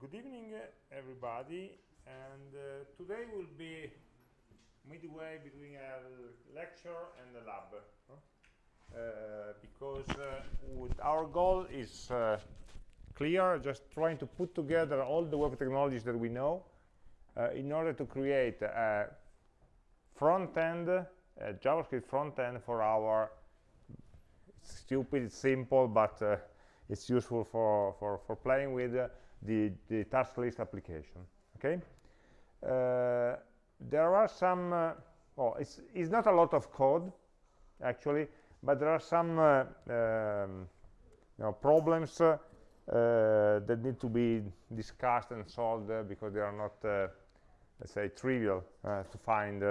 Good evening, everybody. And uh, today will be midway between a lecture and a lab. Uh, because uh, our goal is uh, clear, just trying to put together all the web technologies that we know uh, in order to create a front-end, JavaScript front-end for our stupid, simple, but uh, it's useful for, for, for playing with the, the task list application. Okay. Uh, there are some, uh, well, it's, it's not a lot of code, actually, but there are some uh, um, you know, problems uh, uh, that need to be discussed and solved because they are not, let's say, trivial to find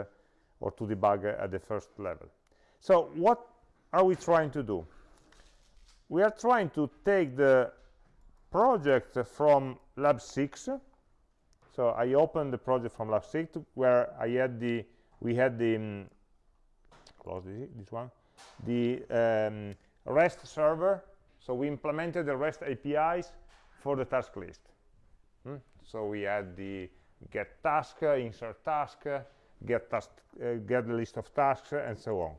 or to debug at the first level. So what are we trying to do? We are trying to take the project from lab 6 so i opened the project from lab 6 where i had the we had the um, close this, this, one the um, rest server. So we implemented the rest apis for the task list. Hmm? so we had the get task insert task get task uh, get the list of tasks and so on.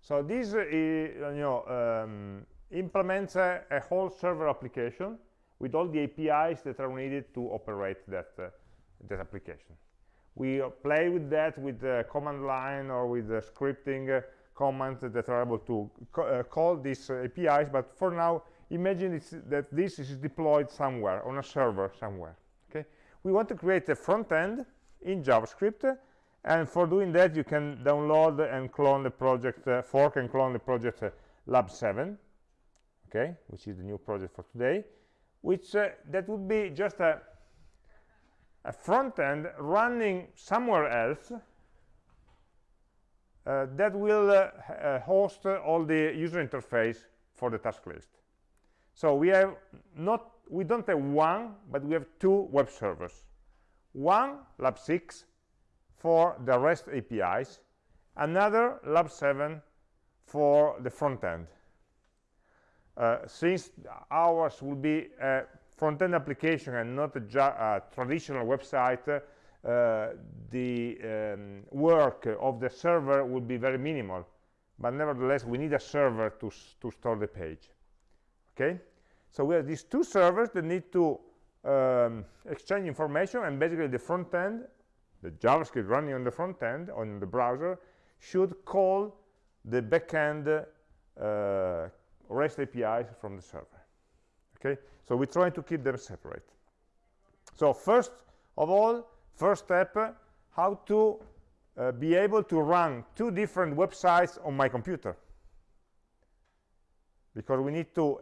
So this uh, you know um, implements a, a, whole server application with all the APIs that are needed to operate that, uh, that application. We uh, play with that with the command line or with the scripting uh, commands that are able to uh, call these uh, APIs, but for now, imagine that this is deployed somewhere, on a server somewhere. Okay, We want to create a front end in JavaScript, and for doing that, you can download and clone the project, uh, fork and clone the project Lab 7 okay which is the new project for today which uh, that would be just a, a front end running somewhere else uh, that will uh, uh host all the user interface for the task list. So we have not we don't have one but we have two web servers. One lab 6 for the rest apis another lab 7 for the front end since ours will be a front-end application and not a, a traditional website, uh, the um, work of the server will be very minimal. But nevertheless, we need a server to, to store the page. Okay? So we have these two servers that need to um, exchange information, and basically the front end, the JavaScript running on the front end, on the browser, should call the backend uh, REST APIs from the server. Okay, so we try to keep them separate. So first of all, first step, how to uh, be able to run two different websites on my computer. Because we need to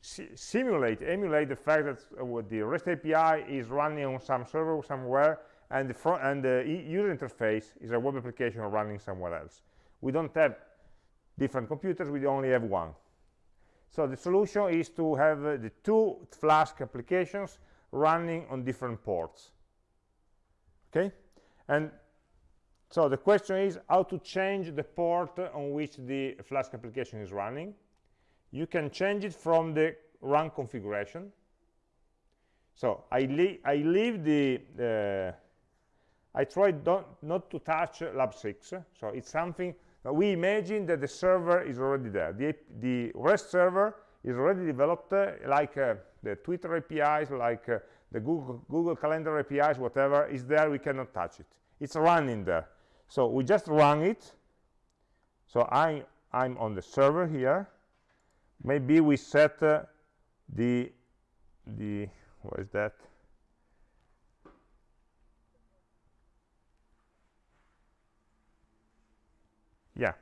si simulate, emulate the fact that uh, the REST API is running on some server somewhere, and the, front, and the user interface is a web application running somewhere else. We don't have different computers, we only have one. So the solution is to have uh, the two Flask applications running on different ports. Okay? And so the question is how to change the port on which the Flask application is running. You can change it from the run configuration. So I, I leave the, uh, I tried not to touch lab 6. So it's something we imagine that the server is already there. The, the REST server is already developed uh, like uh, the Twitter APIs, like uh, the Google, Google Calendar APIs, whatever is there, we cannot touch it. It's running there. So we just run it. So I, I'm on the server here. Maybe we set uh, the, the, what is that? yeah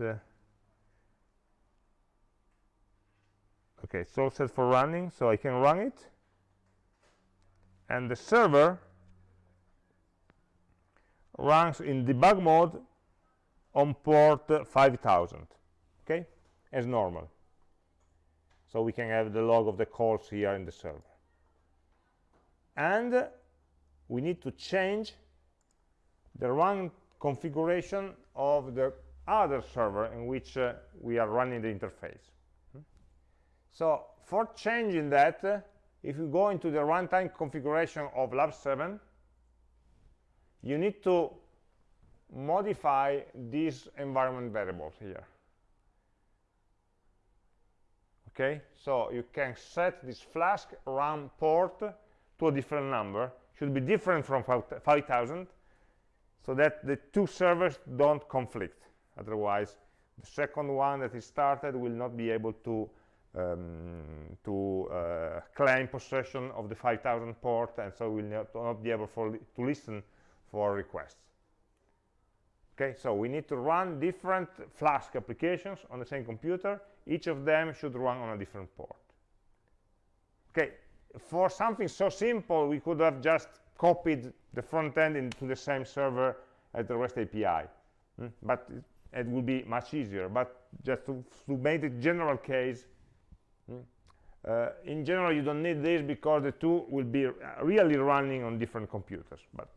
uh, okay so set for running so I can run it. And the server runs in debug mode on port 5000 okay as normal. So we can have the log of the calls here in the server. And we need to change the run configuration of the other server in which uh, we are running the interface. Hmm? So for changing that, uh, if you go into the runtime configuration of lab 7 you need to modify these environment variables here okay so you can set this flask run port to a different number should be different from 5000 so that the two servers don't conflict otherwise the second one that is started will not be able to um, to uh, claim possession of the 5000 port and so will not, not be able for, to listen for requests. Okay so we need to run different flask applications on the same computer. Each of them should run on a different port. Okay for something so simple we could have just copied the front end into the same server as the REST API mm? but it, will be much easier but just to, to make the general case mm? uh, in general you don't need this because the two will be really running on different computers but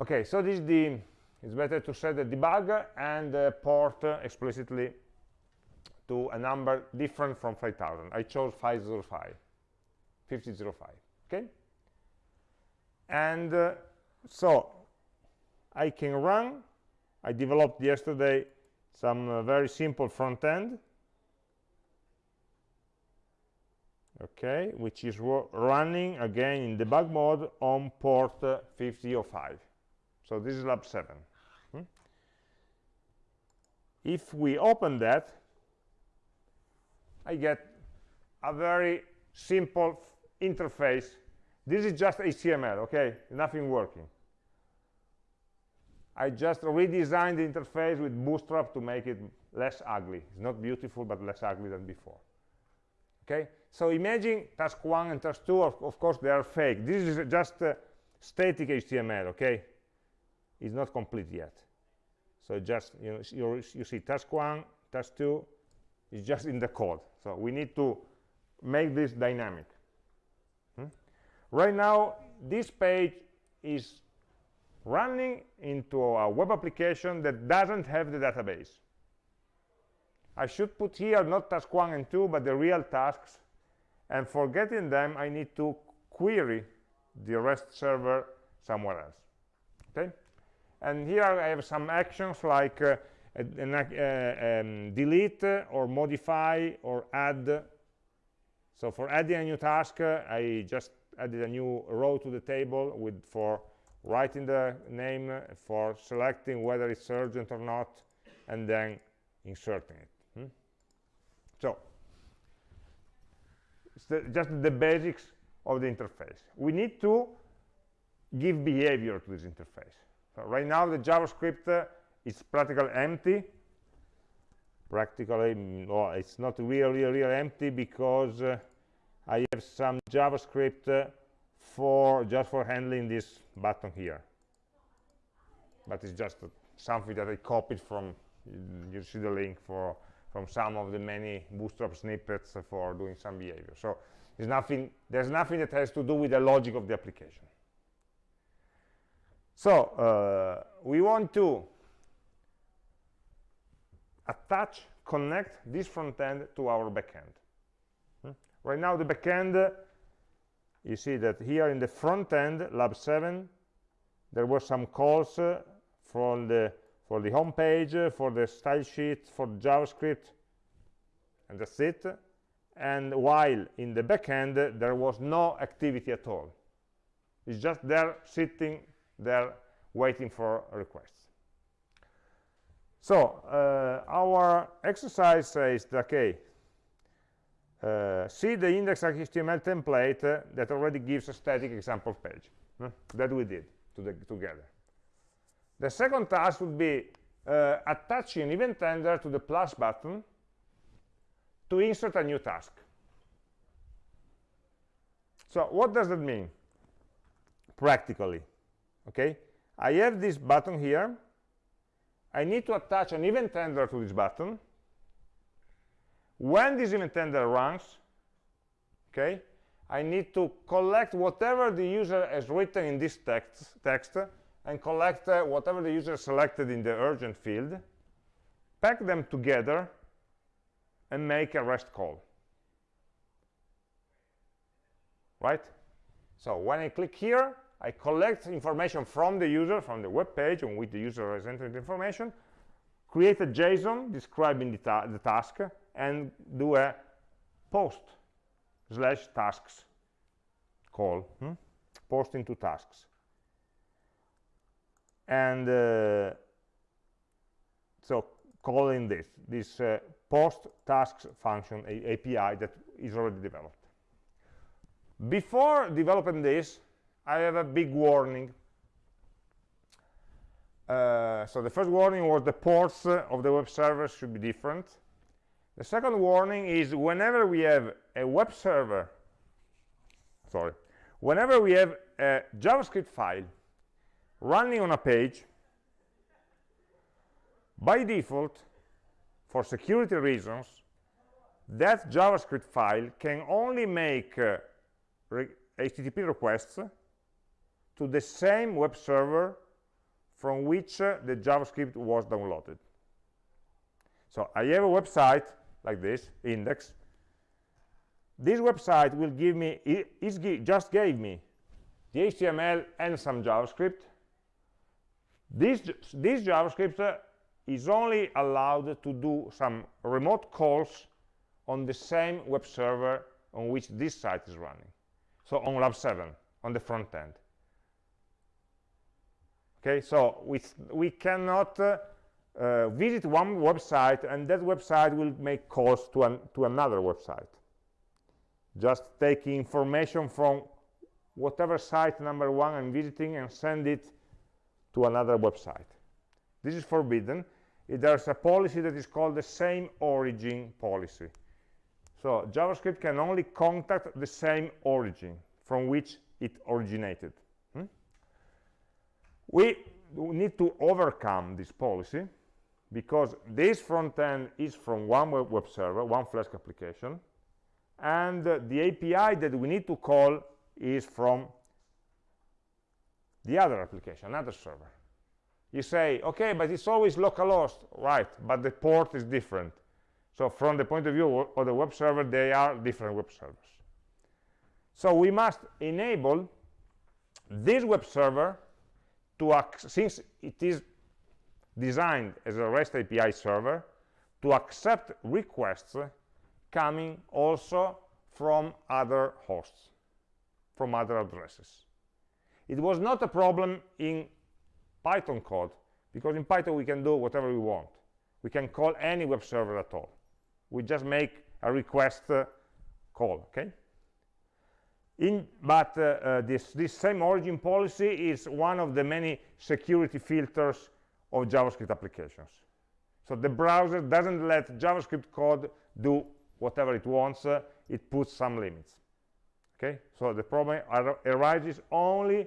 okay so this is the it's better to set the debug and the port explicitly to a number different from 5000 i chose 505 5005 okay and uh, so i can run i developed yesterday some uh, very simple front end. Okay which is running again in debug mode on port uh, 5005 so this is lab 7 hmm? if we open that i get a very simple interface. This is just html okay? Nothing working i just redesigned the interface with bootstrap to make it less ugly. It's not beautiful but less ugly than before. Okay? So imagine task 1 and task 2 of, of course they are fake. This is just uh, static html okay? It's not complete yet. So just you know you see task one task two is just in the code. So we need to make this dynamic. Hmm? right now this page is running into a web application that doesn't have the database. I should put here not task 1 and 2 but the real tasks. And for getting them I need to query the REST server somewhere else. Okay? And here I have some actions like uh, an, uh, um, delete or modify or add. So for adding a new task uh, I just added a new row to the table with for writing the name for selecting whether it's urgent or not and then inserting it hmm? so it's the, just the basics of the interface. We need to give behavior to this interface. So right now the javascript uh, is practically empty. Practically no it's not really really empty because uh, i have some javascript uh, for just for handling this button here but it's just something that i copied from you see the link for from some of the many bootstrap snippets for doing some behavior so there's nothing there's nothing that has to do with the logic of the application so uh, we want to attach, connect this front end to our backend. Hmm? Right now the backend, you see that here in the front end, lab 7, there were some calls uh, from the for the home page, uh, for the style sheet, for JavaScript, and that's it. And while in the back backend, there was no activity at all. It's just there sitting they're waiting for requests so uh, our exercise says okay uh, see the index.html template uh, that already gives a static example page that we did to the, together. The second task would be uh, attaching an event handler to the plus button to insert a new task. So what does that mean? Practically okay? I have this button here. I need to attach an event handler to this button when this event handler runs okay i need to collect whatever the user has written in this text text and collect uh, whatever the user selected in the urgent field pack them together and make a rest call right? So when I click here, I collect information from the user, from the web page on which the user has entered information, create a JSON describing the, ta the task, and do a post slash tasks call, hmm? post into tasks. And uh, so calling this, this uh, post tasks function a API that is already developed. Before developing this, I have a big warning. Uh, so the first warning was the ports of the web server should be different. The second warning is whenever we have a web server, sorry, whenever we have a JavaScript file running on a page, by default, for security reasons, that JavaScript file can only make uh, re HTTP requests to the same web server from which uh, the JavaScript was downloaded. So I have a website like this, index. This website will give me, it just gave me the HTML and some JavaScript. This, this JavaScript uh, is only allowed to do some remote calls on the same web server on which this site is running. So on Lab 7, on the front end. Okay, so we, we cannot uh, uh, visit one website and that website will make calls to, an, to another website. Just taking information from whatever site number one I'm visiting and send it to another website. This is forbidden. There's a policy that is called the same origin policy. So JavaScript can only contact the same origin from which it originated. Hmm? We need to overcome this policy because this front end is from one web, server, one Flask application, and uh, the API that we need to call is from the other application, another server. You say, okay, but it's always localhost, right, but the port is different. So from the point of view of the web server, they are different web servers. So we must enable this web server to, since it is designed as a REST API server, to accept requests coming also from other hosts, from other addresses. It was not a problem in Python code, because in Python we can do whatever we want. We can call any web server at all. We just make a request uh, call, okay? In, but uh, uh, this, this same origin policy is one of the many security filters of JavaScript applications. So the browser doesn't let JavaScript code do whatever it wants, uh, it puts some limits. Okay, so the problem ar arises only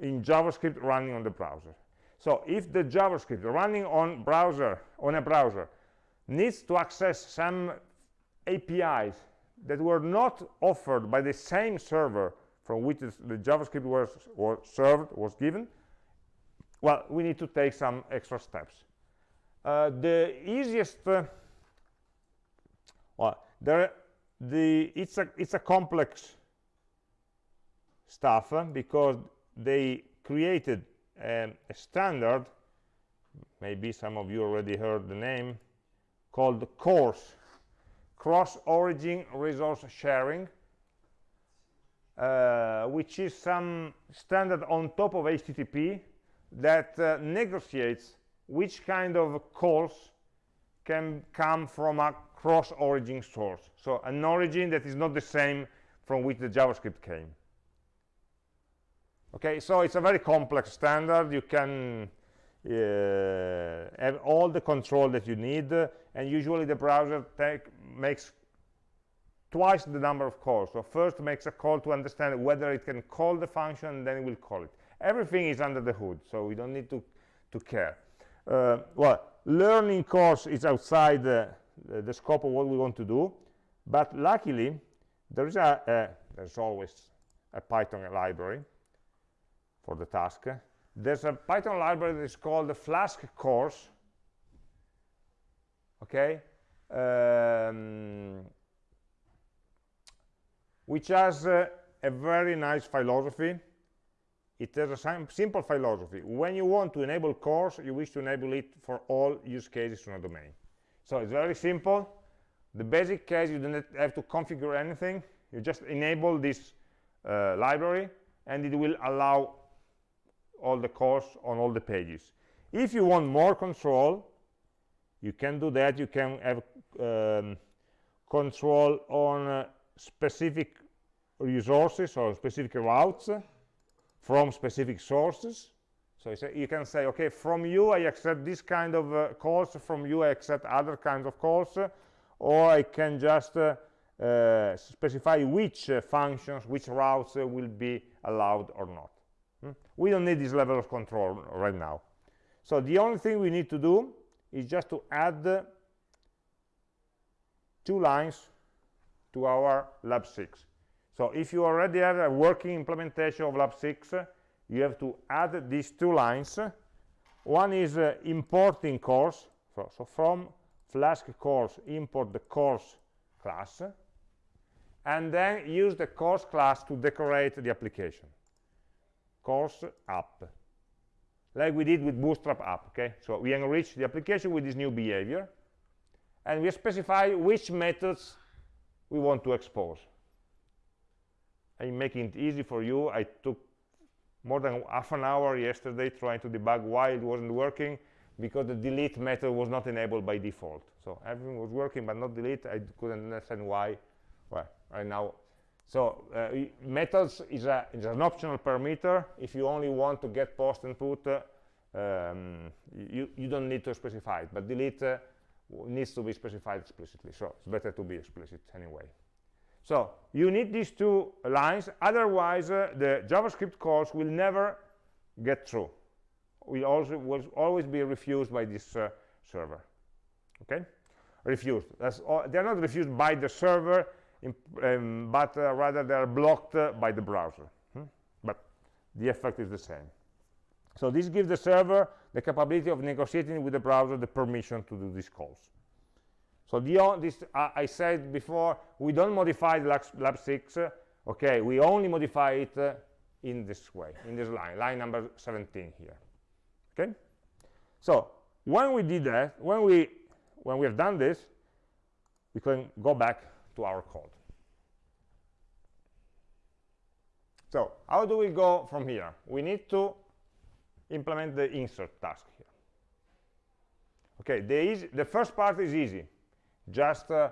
in JavaScript running on the browser. So if the JavaScript running on browser on a browser needs to access some APIs that were not offered by the same server from which the JavaScript was, was served, was given, well, we need to take some extra steps. Uh, the easiest, uh, well, there, the, it's, a, it's a complex stuff uh, because they created um, a standard, maybe some of you already heard the name, called CORS, Cross-Origin Resource Sharing, uh, which is some standard on top of HTTP that uh, negotiates which kind of calls can come from a cross-origin source. So an origin that is not the same from which the JavaScript came. Okay, so it's a very complex standard. You can uh, have all the control that you need, and usually the browser makes twice the number of calls. So first makes a call to understand whether it can call the function, and then it will call it everything is under the hood so we don't need to to care. Uh, well learning CORS is outside the, the, the, scope of what we want to do but luckily there is a, a there's always a python library for the task. There's a python library that is called the flask CORS okay? Um, which has uh, a very nice philosophy it has a simple philosophy. When you want to enable CORS you wish to enable it for all use cases in a domain. So it's very simple. The basic case you don't have to configure anything. You just enable this uh, library and it will allow all the CORS on all the pages. If you want more control you can do that. You can have um, control on uh, specific resources or specific routes from specific sources. So you can say okay from you i accept this kind of uh, calls from you i accept other kinds of calls uh, or i can just uh, uh specify which uh, functions which routes uh, will be allowed or not. Hmm? we don't need this level of control right now. So the only thing we need to do is just to add two lines to our lab 6 so if you already have a working implementation of lab 6 you have to add these two lines. One is uh, importing CORS. so, so, from flask CORS, import the CORS class and then use the CORS class to decorate the application. CORS app like we did with bootstrap app okay? So we enrich the application with this new behavior and we specify which methods we want to expose I'm making it easy for you. I took more than half an hour yesterday trying to debug why it wasn't working because the delete method was not enabled by default. So everything was working but not delete. I couldn't understand why. Well right now so uh, methods is, a, is an optional parameter. If you only want to get post and put uh, um, you, you don't need to specify it but delete uh, needs to be specified explicitly. So it's better to be explicit anyway so you need these two lines otherwise uh, the javascript calls will never get through. Will also will always be refused by this uh, server. Okay? Refused. All, they're not refused by the server in, um, but uh, rather they're blocked uh, by the browser. Hmm? but the effect is the same. So this gives the server the capability of negotiating with the browser the permission to do these calls so the, this, uh, I said before, we don't modify the lab, lab 6. Uh, okay, we only modify it uh, in this way, in this line, line number 17 here. Okay? So when we did that, when we, when we have done this, we can go back to our code. So how do we go from here? We need to implement the insert task here. Okay, the, the first part is easy just uh,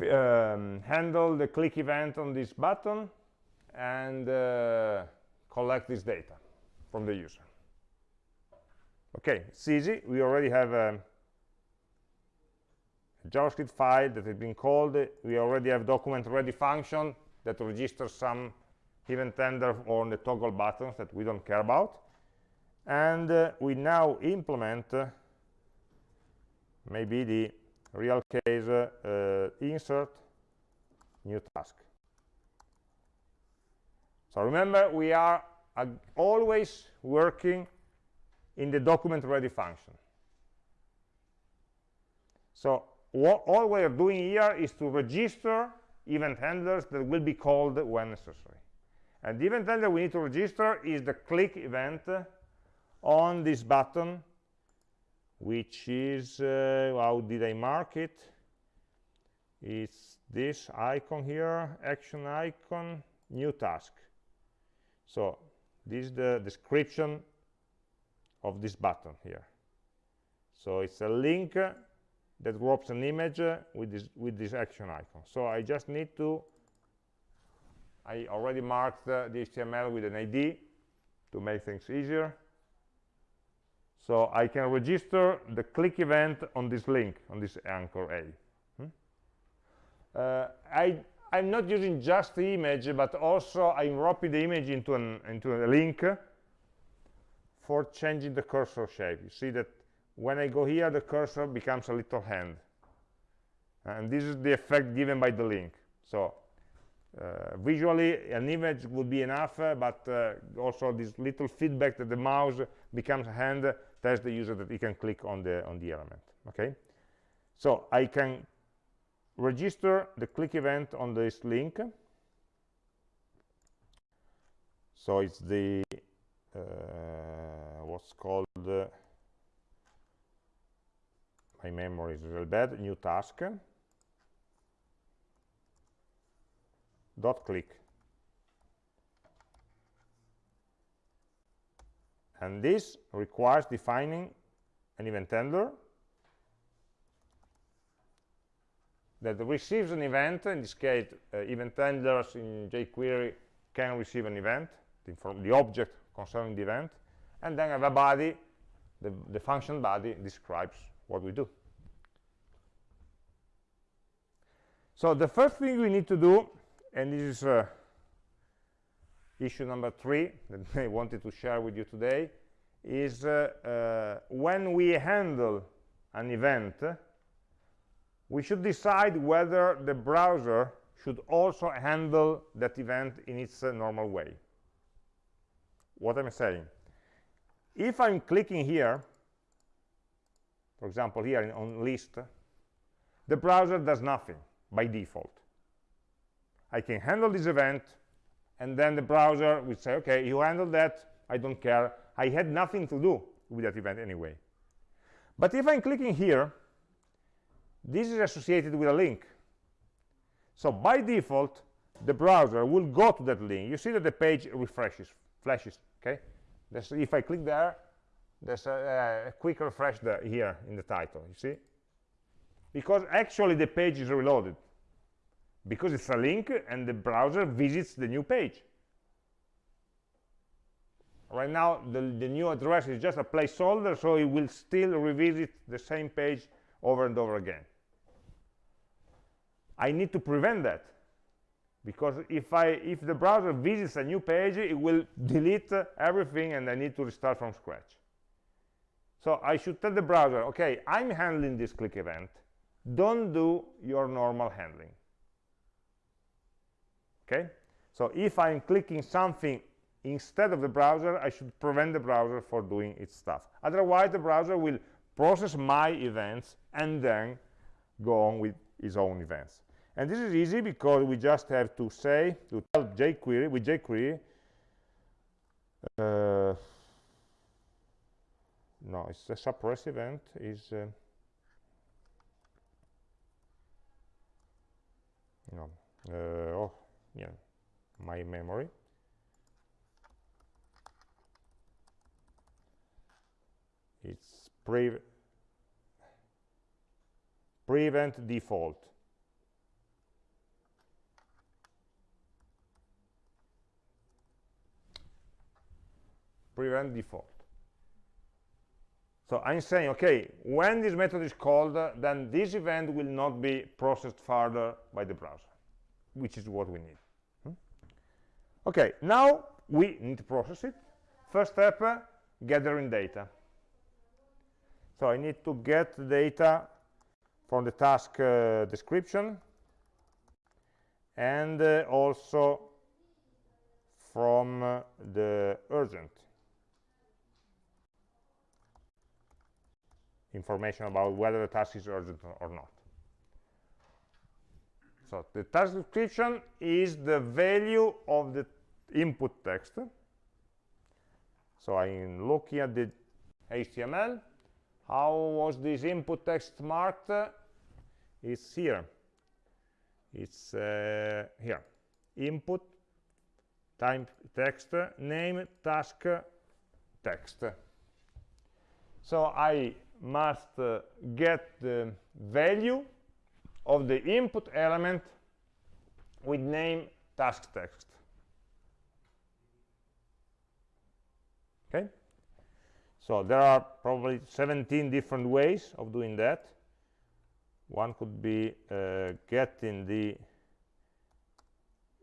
um, handle the click event on this button and uh, collect this data from the user. Okay it's easy. We already have a, javascript file that has been called. We already have document ready function that registers some event handler on the toggle buttons that we don't care about. And uh, we now implement uh, maybe the real case uh, insert new task. So remember we are uh, always working in the document ready function. So what all we are doing here is to register event handlers that will be called when necessary. And the event handler we need to register is the click event on this button which is uh, how did I mark it? It's this icon here action icon new task. So this is the description of this button here. So it's a link that wraps an image with this with this action icon. So I just need to I already marked the HTML with an ID to make things easier so I can register the click event on this link, on this anchor A. Hmm? Uh, I, I'm not using just the image, but also I'm wrapping the image into, an, into a link for changing the cursor shape. You see that when I go here, the cursor becomes a little hand. And this is the effect given by the link. So uh, visually, an image would be enough, uh, but uh, also this little feedback that the mouse becomes a hand tells the user that he can click on the on the element okay? So i can register the click event on this link. So it's the uh, what's called uh, my memory is real bad new task. Dot click and this requires defining an event handler that receives an event. In this case uh, event handlers in jQuery can receive an event the, the object concerning the event and then have a body the, the function body describes what we do. So the first thing we need to do and this is uh, issue number three that I wanted to share with you today is uh, uh, when we handle an event we should decide whether the browser should also handle that event in its uh, normal way. What I'm saying? If I'm clicking here for example here in, on list the browser does nothing by default. I can handle this event and then the browser will say okay you handle that I don't care. I had nothing to do with that event anyway. But if I'm clicking here this is associated with a link. So by default the browser will go to that link. You see that the page refreshes flashes okay? There's, if I click there there's a, a quick refresh there here in the title you see? Because actually the page is reloaded because it's a link and the browser visits the new page. Right now the, the new address is just a placeholder so it will still revisit the same page over and over again. I need to prevent that because if I if the browser visits a new page it will delete everything and I need to restart from scratch. So I should tell the browser okay I'm handling this click event. Don't do your normal handling okay? So if I'm clicking something instead of the browser I should prevent the browser for doing its stuff. Otherwise the browser will process my events and then go on with its own events. And this is easy because we just have to say to tell jQuery with jQuery uh, no it's a suppress event is uh, no uh, oh yeah my memory. It's pre prevent default. Prevent default. So i'm saying okay when this method is called uh, then this event will not be processed further by the browser which is what we need? Okay now we need to process it first step uh, gathering data so i need to get data from the task uh, description and uh, also from uh, the urgent information about whether the task is urgent or not. So the task description is the value of the input text. So I'm looking at the HTML. How was this input text marked? It's here. It's uh, here. Input time text name task text. So I must uh, get the value of the input element with name task text. Okay? So there are probably 17 different ways of doing that. One could be uh, getting the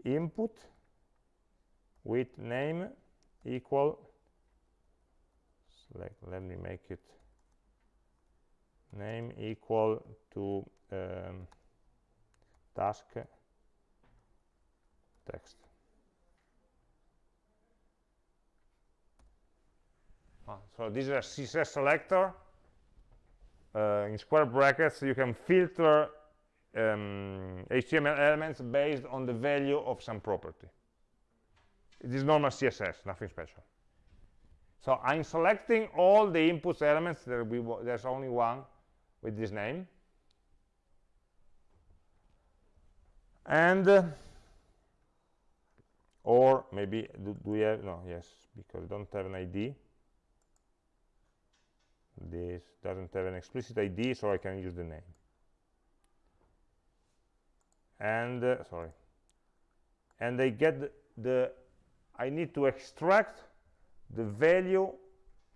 input with name equal select let me make it name equal to um, task. Text. Ah, so this is a css selector. Uh, in square brackets you can filter um, HTML elements based on the value of some property. It is normal css nothing special. So i'm selecting all the inputs elements there there's only one with this name and uh, or maybe do, do we have no yes because don't have an id this doesn't have an explicit id so i can use the name. And uh, sorry. And I get the, the I need to extract the value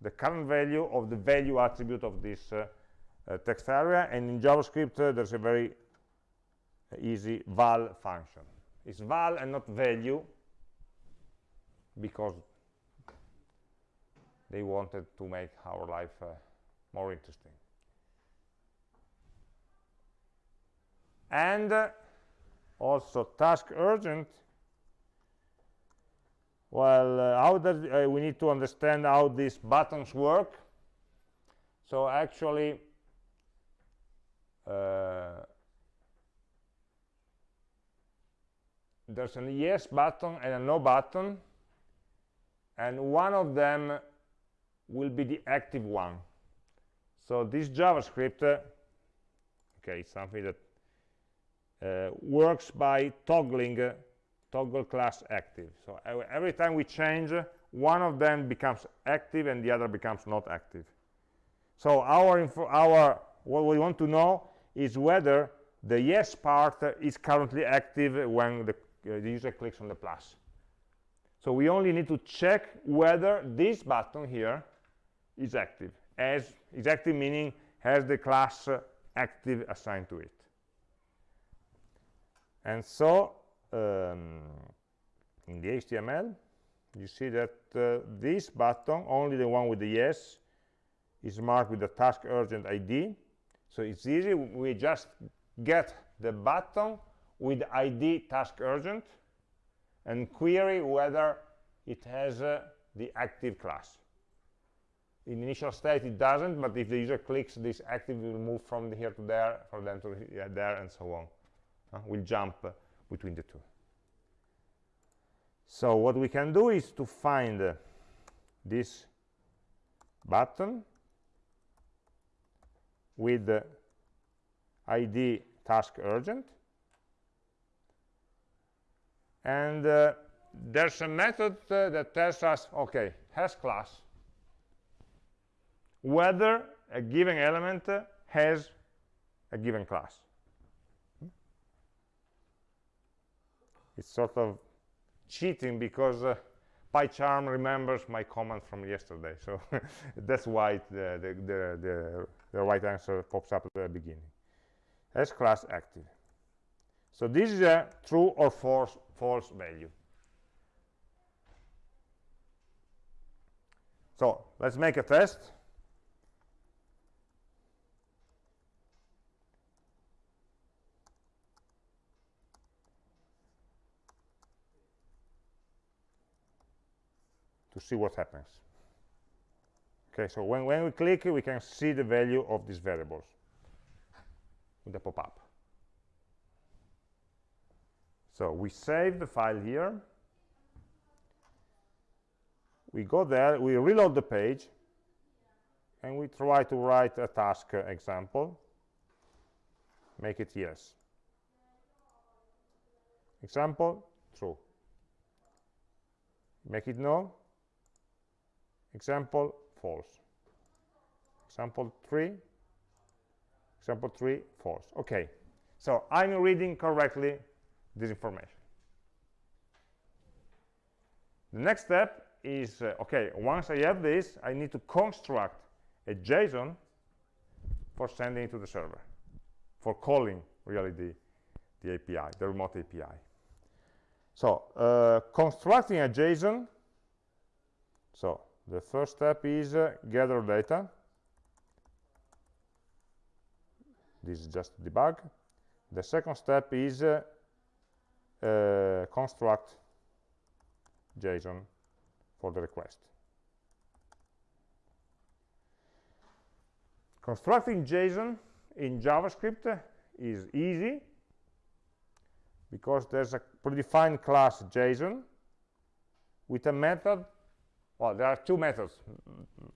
the current value of the value attribute of this uh, uh, text area. And in JavaScript uh, there's a very easy val function. It's val and not value because they wanted to make our life uh, more interesting. And uh, also task urgent. Well uh, how does uh, we need to understand how these buttons work. So actually there's a yes button and a no button and one of them will be the active one. So this javascript uh, okay it's something that uh, works by toggling uh, toggle class active. So every time we change one of them becomes active and the other becomes not active. So our our what we want to know is whether the yes part is currently active when the, uh, the user clicks on the plus. So we only need to check whether this button here is active. As is active meaning has the class active assigned to it. And so um, in the HTML you see that uh, this button only the one with the yes is marked with the task urgent ID so it's easy we just get the button with ID task urgent and query whether it has uh, the active class. In initial state it doesn't but if the user clicks this active will move from here to there from them to there and so on. Uh, will jump uh, between the two. So what we can do is to find uh, this button with the id task urgent and uh, there's a method uh, that tells us okay has class whether a given element uh, has a given class it's sort of cheating because uh, PyCharm remembers my comment from yesterday. So that's why the, the, the, the, the right answer pops up at the beginning. As class active. So this is a true or false, false value. So let's make a test. to see what happens okay so when, when we click we can see the value of these variables with the pop-up so we save the file here. We go there we reload the page and we try to write a task example. Make it yes. Example true. Make it no. Example false. Example 3 example 3 false. Okay. So i'm reading correctly this information the next step is uh, okay once i have this i need to construct a json for sending to the server for calling really the the api the remote api so uh, constructing a json so the first step is uh, gather data. This is just debug. The second step is uh, uh, construct json for the request. Constructing json in javascript is easy because there's a predefined class json with a method. Well there are two methods.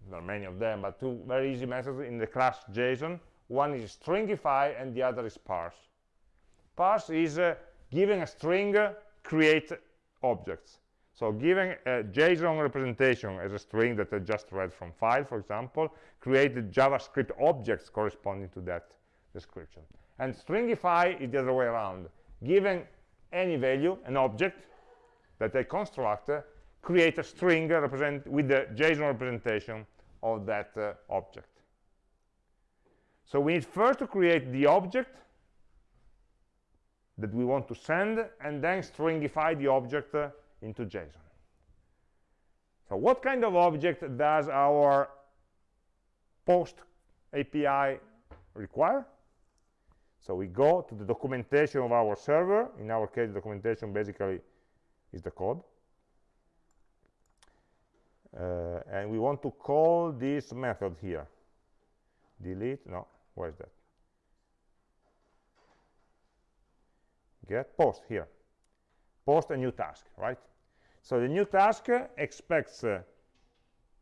There are many of them but two very easy methods in the class json. One is stringify and the other is parse. Parse is uh, giving a string uh, create objects so giving a json representation as a string that i just read from file for example create the javascript objects corresponding to that description and stringify is the other way around giving any value an object that I construct uh, create a string uh, represent with the JSON representation of that uh, object. So we need first to create the object that we want to send and then stringify the object uh, into JSON. So what kind of object does our post API require? So we go to the documentation of our server. In our case, the documentation basically is the code. Uh, and we want to call this method here. Delete, no, where is that? Get? Post here. Post a new task, right? So the new task expects uh,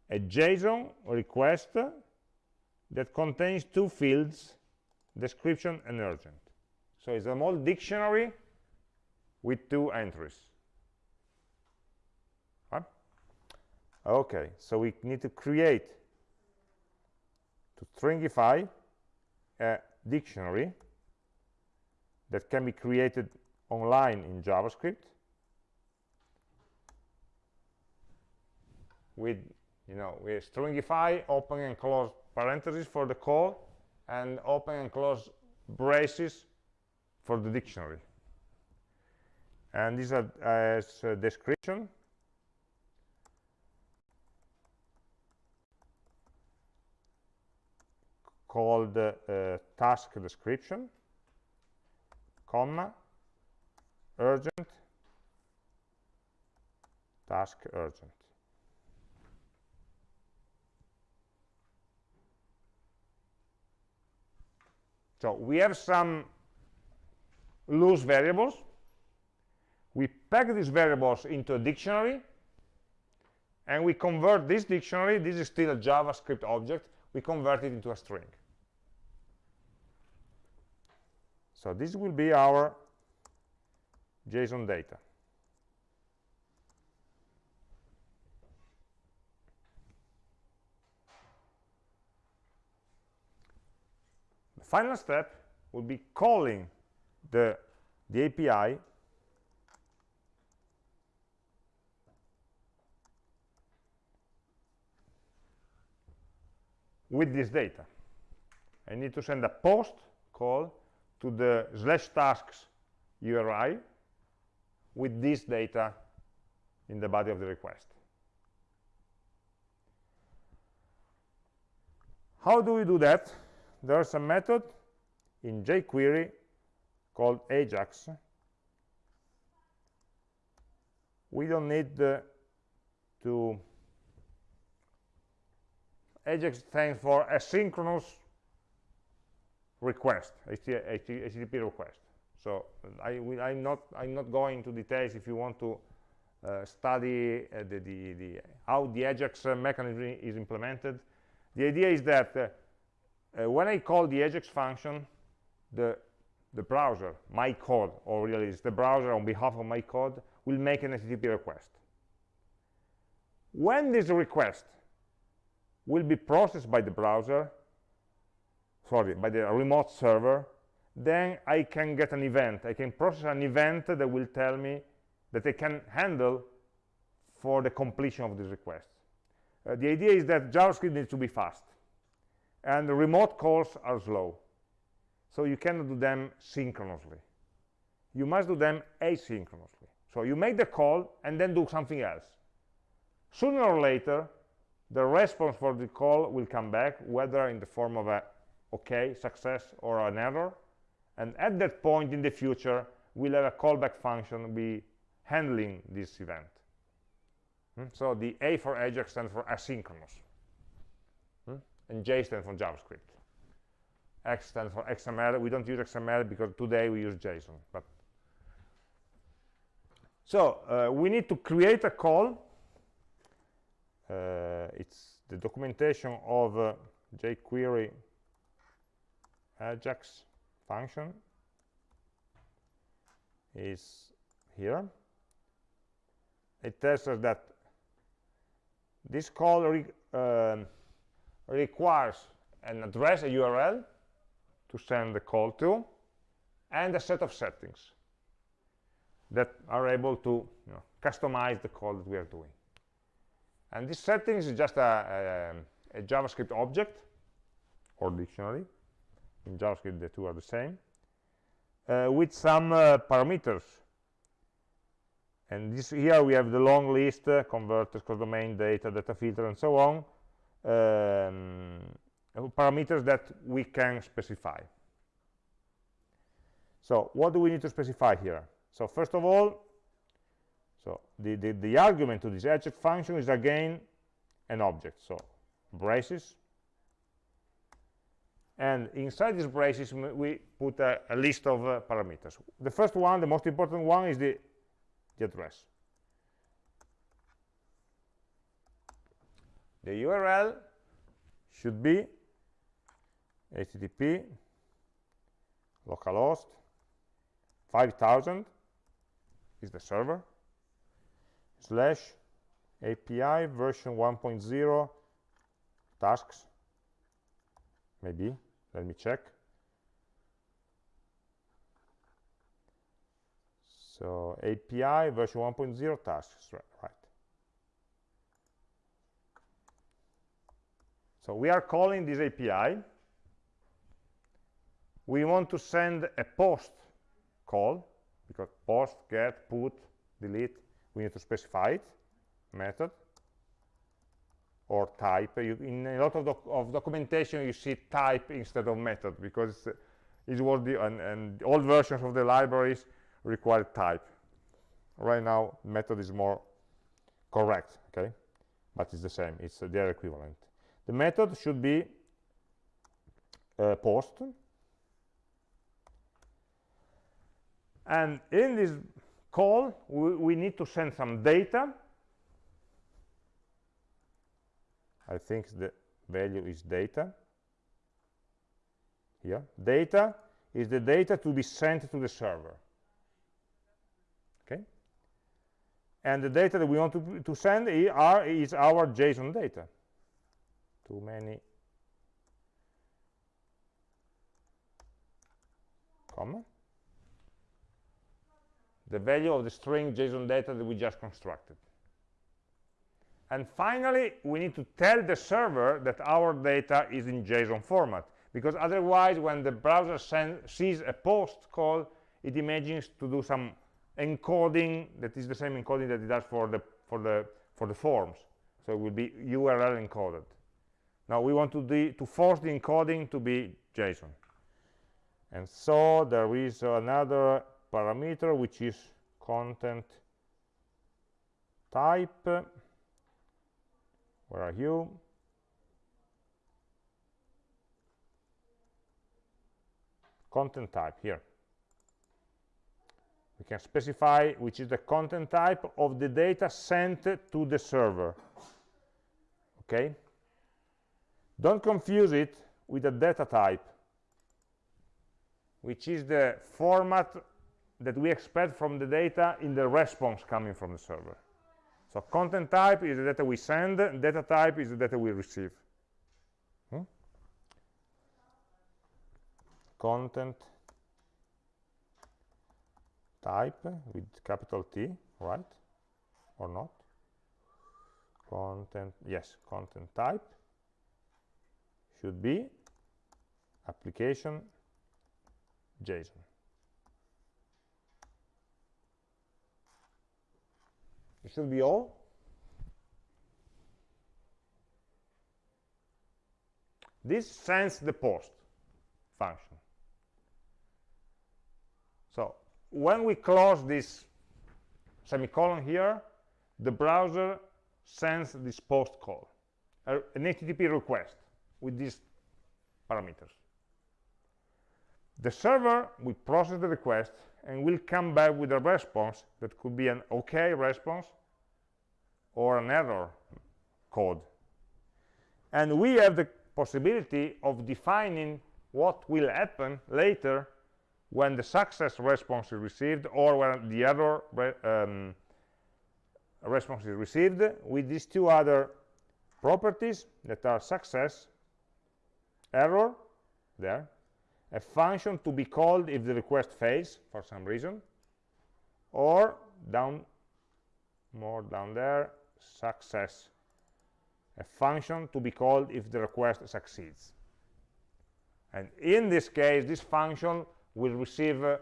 a JSON request that contains two fields description and urgent. So it's a small dictionary with two entries. Okay so we need to create to stringify a dictionary that can be created online in javascript with you know we stringify open and close parentheses for the call and open and close braces for the dictionary. And this is a description. called uh, task description, comma, urgent, task urgent. So we have some loose variables. We pack these variables into a dictionary, and we convert this dictionary, this is still a JavaScript object, we convert it into a string. So this will be our JSON data. The final step would be calling the, the API with this data. I need to send a post call to the slash tasks URI with this data in the body of the request. How do we do that? there's a method in jQuery called Ajax. We don't need to Ajax stands for asynchronous request, HTTP request. So I will, I'm not I'm not going into details if you want to uh, study uh, the, the, the, how the Ajax mechanism is implemented. The idea is that uh, uh, when I call the Ajax function, the, the browser, my code, or really it's the browser on behalf of my code, will make an HTTP request. When this request will be processed by the browser, sorry, by the remote server, then I can get an event. I can process an event that will tell me that I can handle for the completion of this request. Uh, the idea is that JavaScript needs to be fast and the remote calls are slow so you cannot do them synchronously you must do them asynchronously so you make the call and then do something else sooner or later the response for the call will come back whether in the form of a okay success or an error and at that point in the future we'll have a callback function be handling this event hmm? so the a for ajax stands for asynchronous and J stands for JavaScript. X stands for XML. We don't use XML because today we use JSON. But so uh, we need to create a call uh, it's the documentation of uh, jQuery Ajax function is here. It tells us that this call re um, requires an address, a URL, to send the call to, and a set of settings that are able to you know, customize the call that we are doing. And this settings is just a, a, a JavaScript object or dictionary. In JavaScript, the two are the same, uh, with some uh, parameters. And this here we have the long list, uh, converters, domain, data, data filter, and so on, um, parameters that we can specify. So what do we need to specify here? So first of all, so the, the, the argument to this Ajax function is again an object. So braces. And inside these braces, we put a, a list of uh, parameters. The first one, the most important one, is the, the address. The URL should be http localhost 5000 is the server slash API version 1.0 tasks maybe let me check. So API version 1.0 tasks right. So we are calling this API we want to send a post call because post get put delete we need to specify it method or type. You, in a lot of, doc of, documentation you see type instead of method because it's what the and, and old versions of the libraries require type. Right now method is more correct okay? But it's the same it's uh, their equivalent. The method should be uh, post. And in this call we, we need to send some data I think the value is data. Here data is the data to be sent to the server. Okay? And the data that we want to, to send are, is our JSON data. Too many comma. The value of the string JSON data that we just constructed. And finally, we need to tell the server that our data is in JSON format, because otherwise, when the browser sees a post call, it imagines to do some encoding that is the same encoding that it does for the for the for the forms. So it will be URL encoded. Now we want to to force the encoding to be JSON. And so there is another parameter which is content type where are you? Content type here. We can specify which is the content type of the data sent to the server. Okay? Don't confuse it with a data type which is the format that we expect from the data in the response coming from the server. So content type is the data we send, data type is the data we receive. Hmm? Content type with capital T, right? Or not? Content, yes, content type should be application JSON. It should be all. This sends the post function. So when we close this semicolon here, the browser sends this post call, an HTTP request with these parameters. The server will process the request and will come back with a response that could be an OK response or an error code. And we have the possibility of defining what will happen later when the success response is received or when the error re um, response is received with these two other properties that are success error there a function to be called if the request fails for some reason or down more down there success a function to be called if the request succeeds. And in this case this function will receive uh,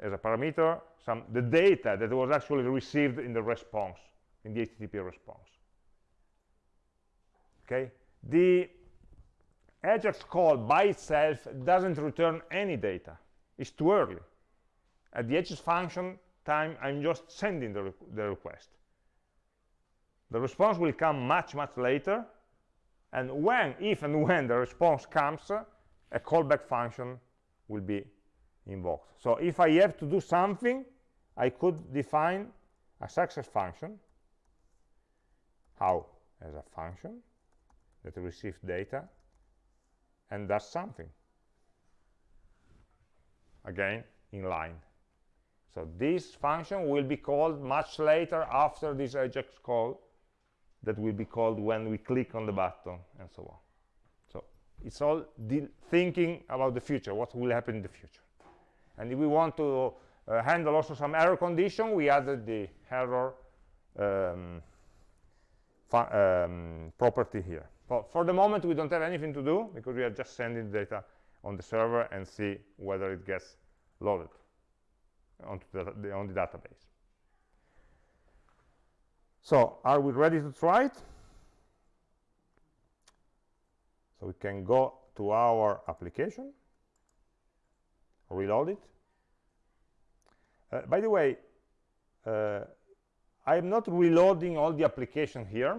as a parameter some the data that was actually received in the response in the http response. Okay? The ajax call by itself doesn't return any data. It's too early. At the ajax function time i'm just sending the, re the request the response will come much much later. And when if and when the response comes a callback function will be invoked. So if i have to do something i could define a success function. How? As a function that receives data and does something. Again in line. So this function will be called much later after this ajax call that will be called when we click on the button and so on. So it's all thinking about the future what will happen in the future. And if we want to uh, handle also some error condition we added the error um, um, property here. But for the moment we don't have anything to do because we are just sending data on the server and see whether it gets loaded onto the, on the database so are we ready to try it? So we can go to our application reload it. Uh, by the way uh, I am not reloading all the application here.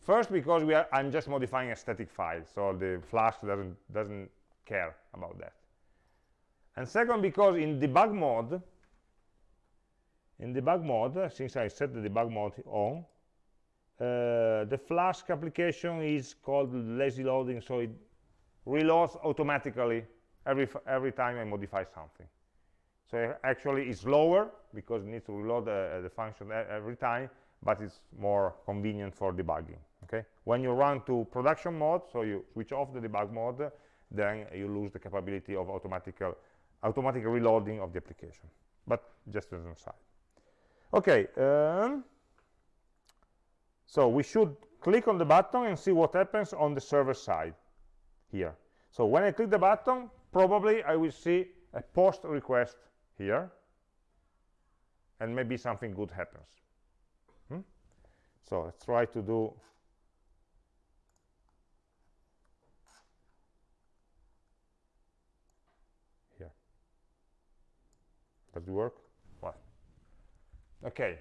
First because we are I'm just modifying a static file so the Flask doesn't doesn't care about that. And second because in debug mode in debug mode since I set the debug mode on uh, the Flask application is called lazy loading so it reloads automatically every every time I modify something. So actually it's slower because it needs to reload uh, the function every time but it's more convenient for debugging okay? When you run to production mode so you switch off the debug mode then you lose the capability of automatic automatic reloading of the application. But just as an aside okay um, so we should click on the button and see what happens on the server side here. So when I click the button probably I will see a post request here and maybe something good happens. Hmm? so let's try to do here. Does it work okay.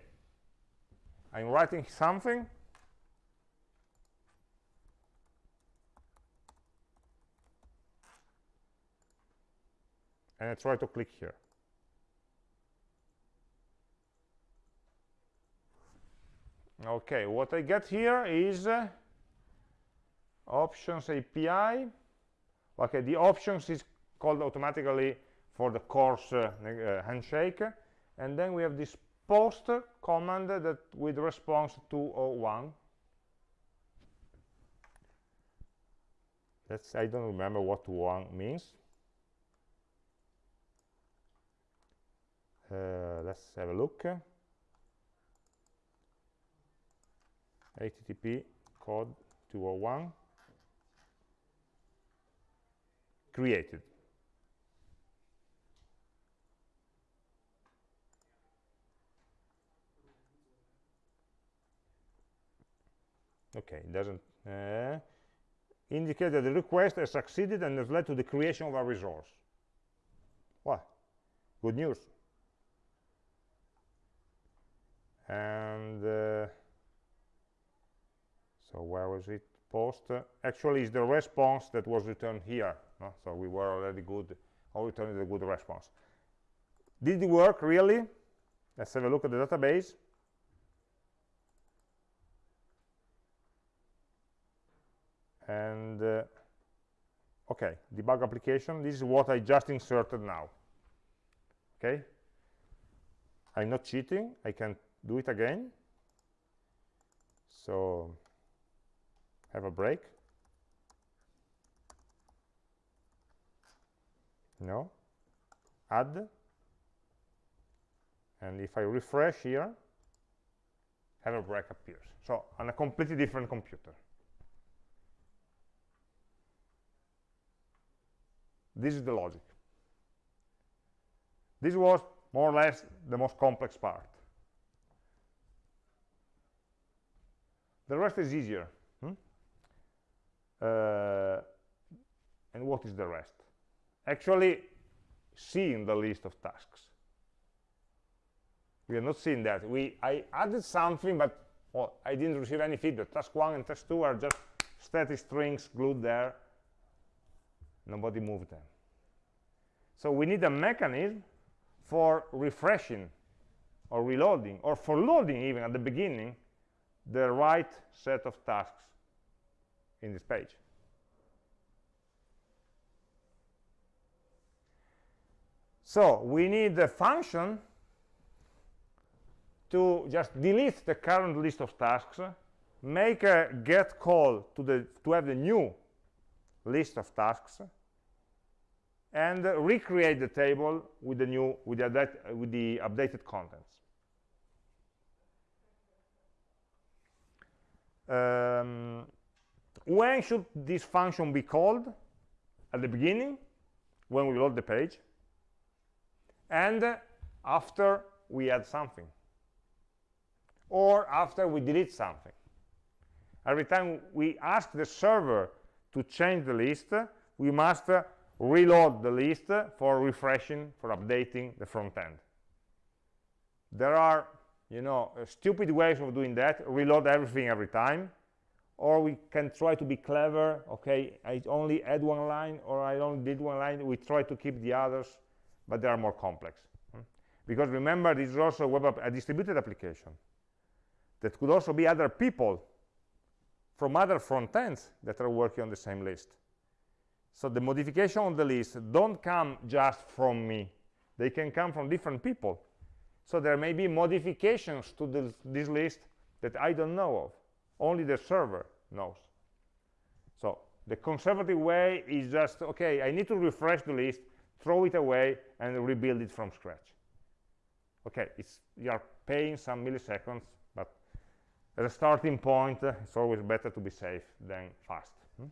I'm writing something. And I try to click here. Okay what I get here is uh, options API okay the options is called automatically for the CORS uh, uh, handshake. And then we have this post command that with response 201 that's I don't remember what one means. Uh, let's have a look. Http code 201 created okay it doesn't uh, indicate that the request has succeeded and has led to the creation of a resource. What good news. And uh, so where was it post? Uh, actually is the response that was returned here no? so we were already good or returned a good response. Did it work really? Let's have a look at the database and uh, okay debug application. This is what I just inserted now. Okay? I'm not cheating. I can do it again. So have a break. No. Add. And if I refresh here have a break appears. So on a completely different computer this is the logic. This was more or less the most complex part. The rest is easier hmm? uh, and what is the rest? Actually seeing the list of tasks. We are not seeing that. We i added something but well, i didn't receive any feedback. Task one and task two are just static strings glued there nobody moved them. So we need a mechanism for refreshing or reloading or for loading even at the beginning the right set of tasks in this page. So we need a function to just delete the current list of tasks make a get call to the to have the new list of tasks and recreate the table with the new with the, with the updated contents. Um, when should this function be called? At the beginning when we load the page and after we add something or after we delete something. Every time we ask the server to change the list we must reload the list for refreshing for updating the front end. There are you know uh, stupid ways of doing that. Reload everything every time. Or we can try to be clever. Okay i only add one line or i only did one line. We try to keep the others but they are more complex. Hmm? because remember this is also a a distributed application that could also be other people from other front ends that are working on the same list. So the modification on the list don't come just from me. They can come from different people. So there may be modifications to this, list that I don't know of. Only the server knows. So the conservative way is just okay I need to refresh the list throw it away and rebuild it from scratch. Okay it's you are paying some milliseconds as a starting point uh, it's always better to be safe than fast hmm?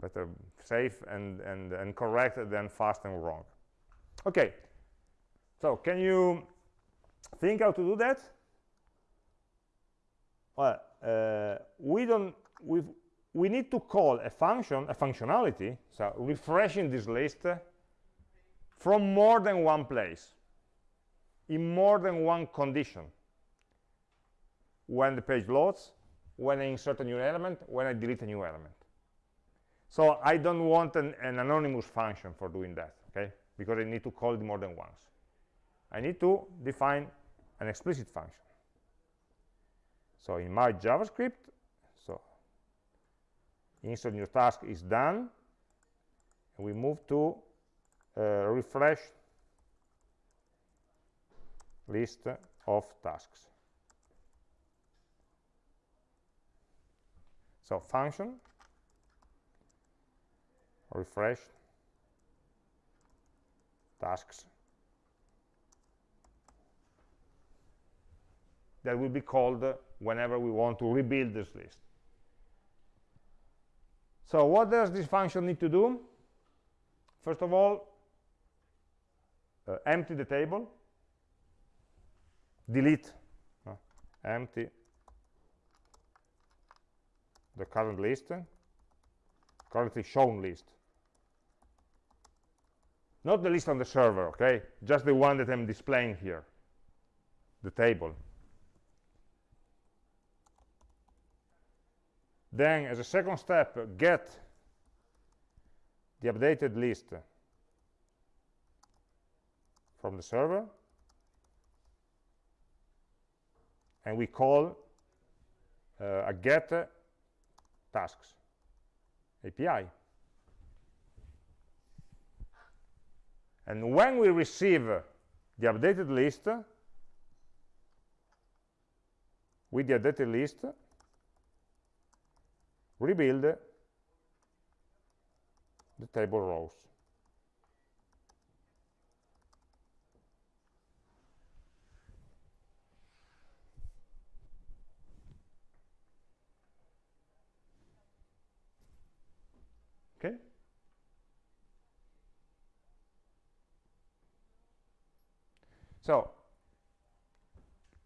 better safe and, and and correct than fast and wrong. Okay so can you think how to do that? Well uh, we don't we we need to call a function a functionality so refreshing this list uh, from more than one place in more than one condition when the page loads when I insert a new element when I delete a new element. So I don't want an, an anonymous function for doing that okay? Because I need to call it more than once. I need to define an explicit function. So in my JavaScript so insert new task is done and we move to uh, refresh list of tasks so function refresh tasks. That will be called whenever we want to rebuild this list. So what does this function need to do? First of all uh, empty the table. Delete. Uh, empty the current list currently shown list. Not the list on the server okay? Just the one that i'm displaying here. The table. Then as a second step get the updated list from the server. And we call uh, a get tasks API. And when we receive the updated list, with the updated list, rebuild the table rows. Okay? So,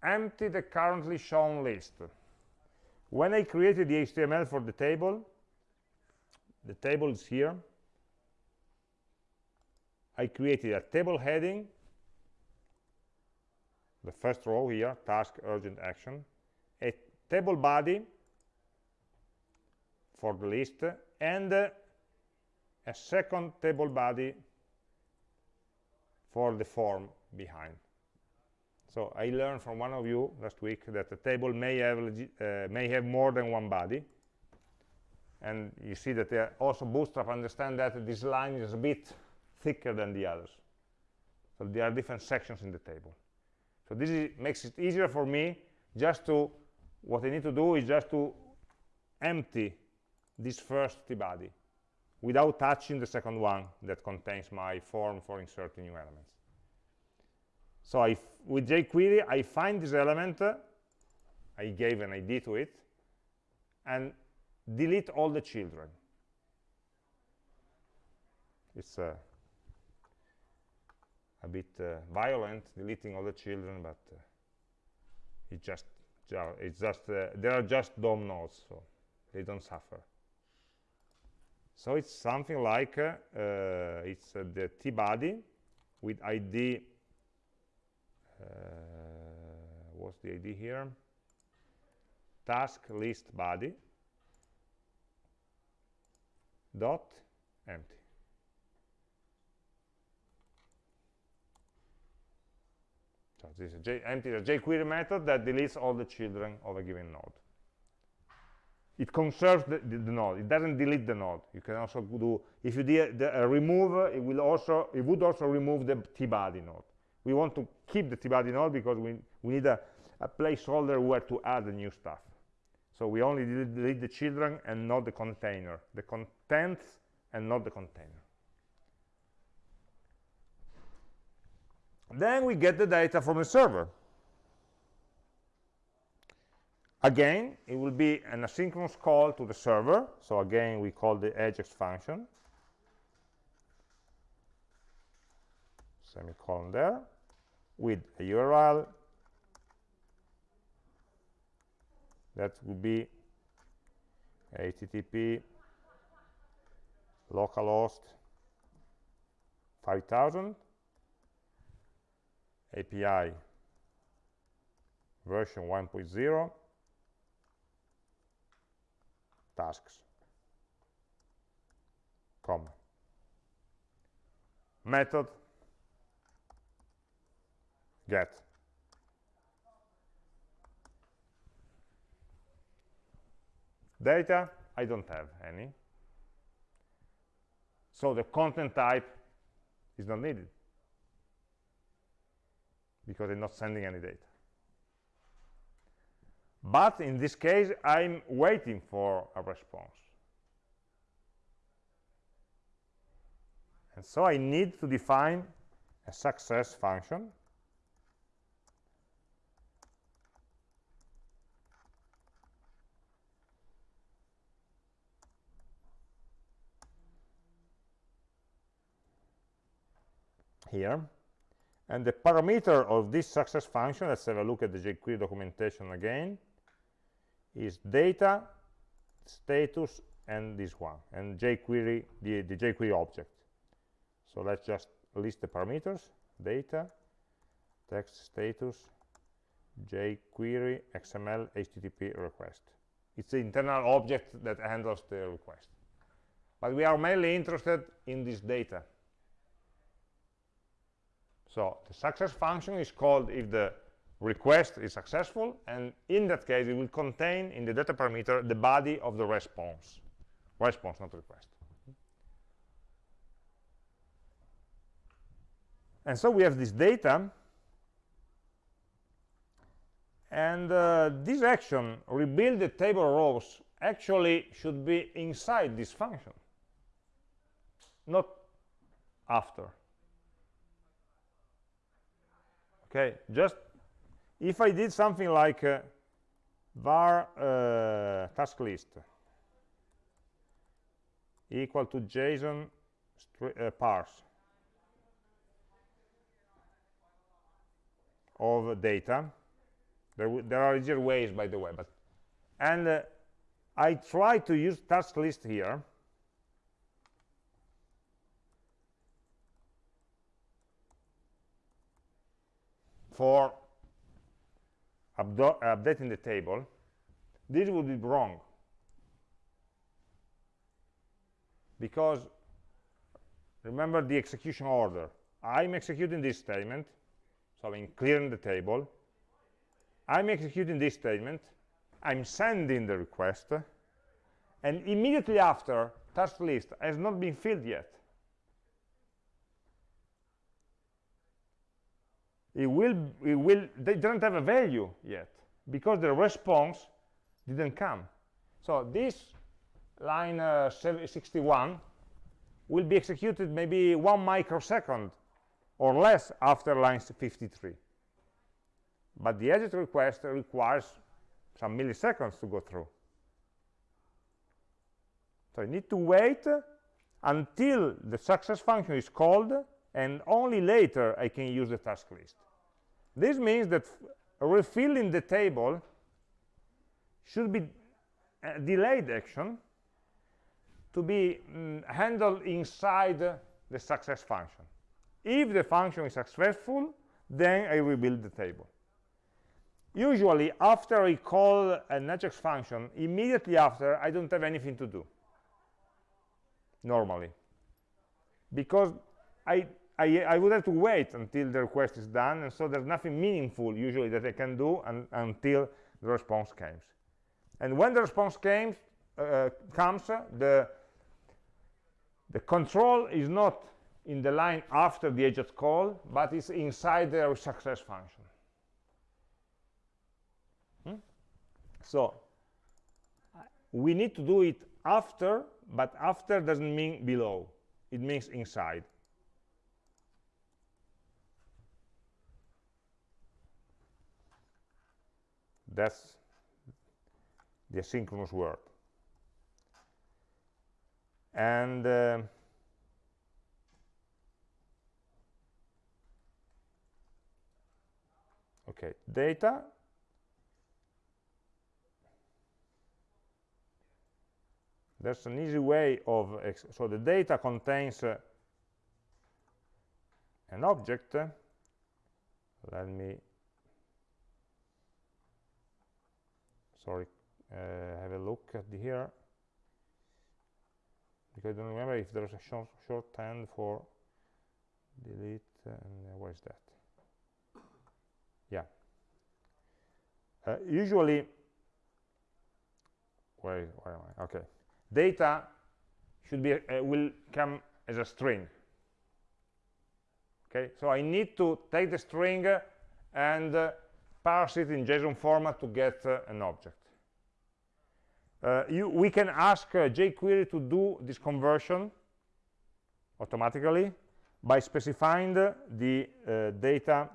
empty the currently shown list. When I created the HTML for the table, the table is here. I created a table heading, the first row here, task, urgent, action, a table body for the list, and uh, a second table body for the form behind. So I learned from one of you last week that a table may have uh, may have more than one body, and you see that uh, also Bootstrap understand that this line is a bit thicker than the others. So there are different sections in the table. So this is, makes it easier for me just to what I need to do is just to empty this first t-body without touching the second one that contains my form for inserting new elements. So I, with jQuery, I find this element, I gave an ID to it, and delete all the children. It's uh, a bit uh, violent, deleting all the children, but uh, it just, it's just, uh, there are just DOM nodes, so they don't suffer. So it's something like, uh, it's the t-body with ID what's the ID here? Task list body dot empty. So this is a J empty a jQuery method that deletes all the children of a given node. It conserves the, the, the, node. It doesn't delete the node. You can also do if you do uh, remove. It will also it would also remove the t-body node we want to keep the t-body node because we, we need a, a, placeholder where to add the new stuff. So we only delete the children and not the container, the contents and not the container. Then we get the data from the server. Again, it will be an asynchronous call to the server. So again, we call the ajax function. Semicolon there with a URL that would be http localhost 5000 API version 1.0 tasks. Comma method get. Data I don't have any. So the content type is not needed because I'm not sending any data. But in this case I'm waiting for a response. And so I need to define a success function here. And the parameter of this success function, let's have a look at the jQuery documentation again, is data, status, and this one, and jQuery, the, the jQuery object. So let's just list the parameters, data, text status, jQuery, XML, HTTP request. It's the internal object that handles the request. But we are mainly interested in this data so the success function is called if the request is successful, and in that case, it will contain in the data parameter the body of the response, response not request. And so we have this data and uh, this action rebuild the table rows actually should be inside this function not after okay just if I did something like uh, var uh, task list equal to JSON uh, parse of data. There, there, are easier ways, by the way, but and uh, I try to use task list here. For updating the table, this would be wrong. Because remember the execution order. I'm executing this statement, so I'm clearing the table. I'm executing this statement. I'm sending the request. And immediately after, task list has not been filled yet. It will, it will, they don't have a value yet because the response didn't come. So this line uh, 61 will be executed maybe one microsecond or less after line 53. But the edit request requires some milliseconds to go through. So I need to wait until the success function is called and only later I can use the task list. This means that refilling the table should be a delayed action to be mm, handled inside the success function. If the function is successful, then I rebuild the table. Usually, after I call an Ajax function, immediately after, I don't have anything to do, normally. Because I, I, I, would have to wait until the request is done, and so there's nothing meaningful, usually, that I can do un until the response comes. And when the response comes, uh, comes the, the control is not in the line after the Ajax call, but it's inside the success function. Hmm? So we need to do it after, but after doesn't mean below. It means inside. That's the asynchronous word. And uh, okay data there's an easy way of so the data contains uh, an object let me sorry uh, have a look at the here. Because I don't remember if there's a short shorthand for delete and uh, where is that? Yeah. Uh, usually where, where am I? Okay. Data should be uh, will come as a string. Okay? So I need to take the string and uh, parse it in JSON format to get uh, an object uh, you, we can ask uh, jQuery to do this conversion automatically by specifying the uh, data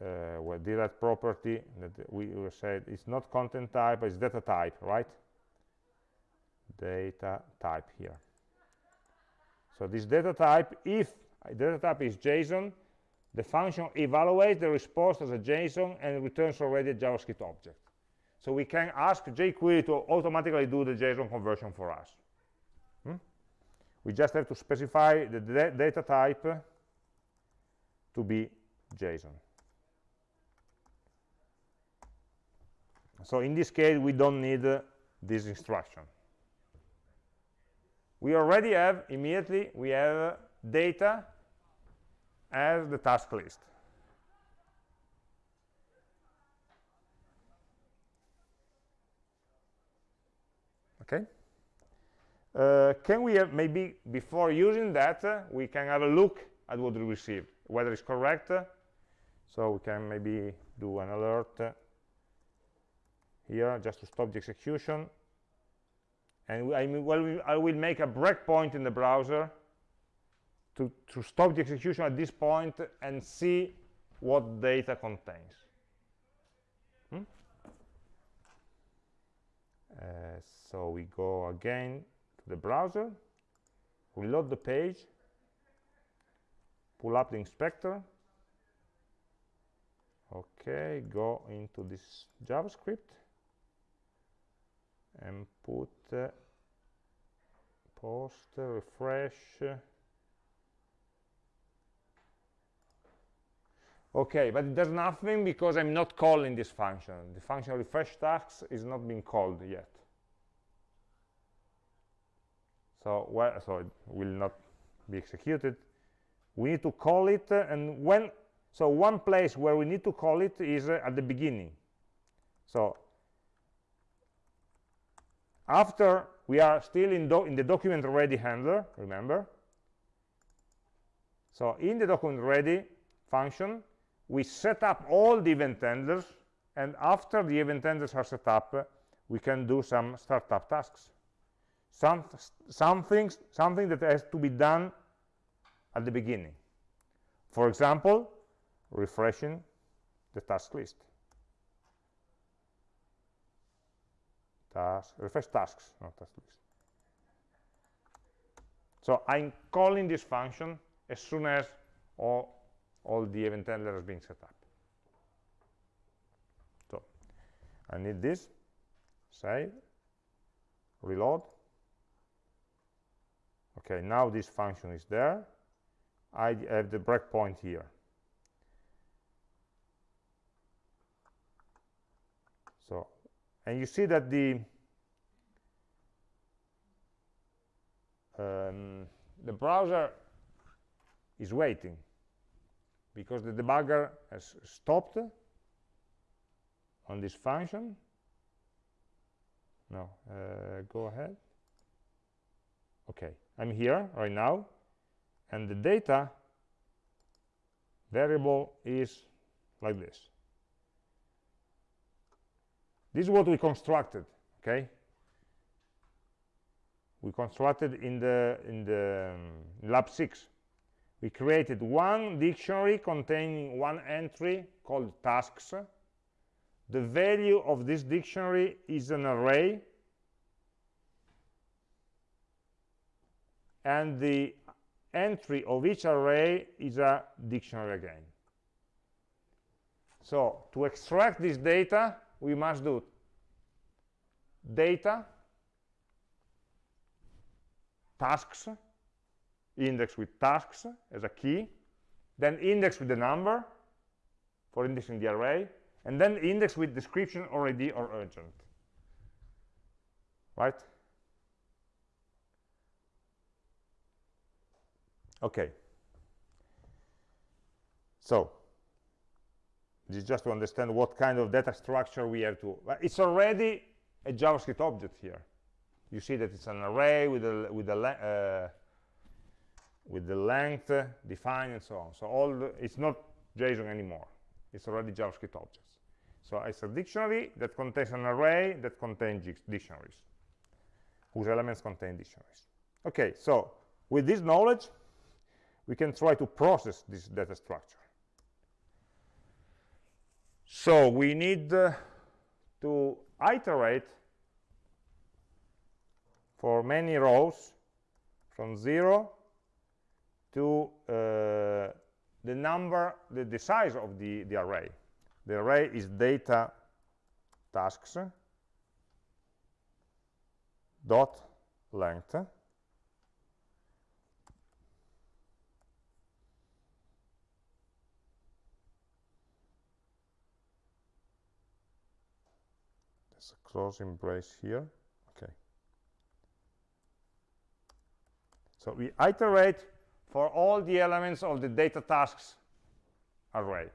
uh, well, that property that we said it's not content type, it's data type, right? Data type here. So this data type, if data type is JSON, the function evaluates the response as a JSON and returns already a JavaScript object. So we can ask jQuery to automatically do the JSON conversion for us. Hmm? We just have to specify the data type to be JSON. So in this case, we don't need uh, this instruction. We already have, immediately, we have uh, data as the task list. Okay. Uh, can we have maybe before using that uh, we can have a look at what we received whether it's correct uh, so we can maybe do an alert uh, here just to stop the execution and I, mean, well, I will make a breakpoint in the browser to, to stop the execution at this point and see what data contains. Hmm? Uh, so we go again to the browser, reload the page, pull up the inspector, okay, go into this JavaScript, and put uh, post refresh okay but it does nothing because i'm not calling this function. The function refresh tasks is not being called yet. So so it will not be executed. We need to call it uh, and when so one place where we need to call it is uh, at the beginning. So after we are still in, in the document ready handler remember? So in the document ready function we set up all the event handlers and after the event handlers are set up we can do some startup tasks. Some something something that has to be done at the beginning. For example refreshing the task list. Task, refresh tasks, not task list. So I'm calling this function as soon as all, all the event handlers being set up. So I need this, save, reload. Okay, now this function is there. I have the breakpoint here. So and you see that the um, the browser is waiting because the debugger has stopped on this function no uh, go ahead okay I'm here right now and the data variable is like this this is what we constructed, okay? We constructed in the in the um, lab 6. We created one dictionary containing one entry called tasks. The value of this dictionary is an array and the entry of each array is a dictionary again. So to extract this data, we must do data tasks index with tasks as a key then index with the number for indexing the array and then index with description or id or urgent right? Okay. So this is just to understand what kind of data structure we have to it's already a javascript object here. You see that it's an array with the with the uh, with the length uh, defined and so on. So all the, it's not json anymore. It's already javascript objects. So it's a dictionary that contains an array that contains dictionaries whose elements contain dictionaries. Okay so with this knowledge we can try to process this data structure. So we need uh, to iterate for many rows from 0 to uh, the number, the, the size of the, the array. The array is data tasks dot length there's a closing brace here okay so we iterate for all the elements of the data tasks array.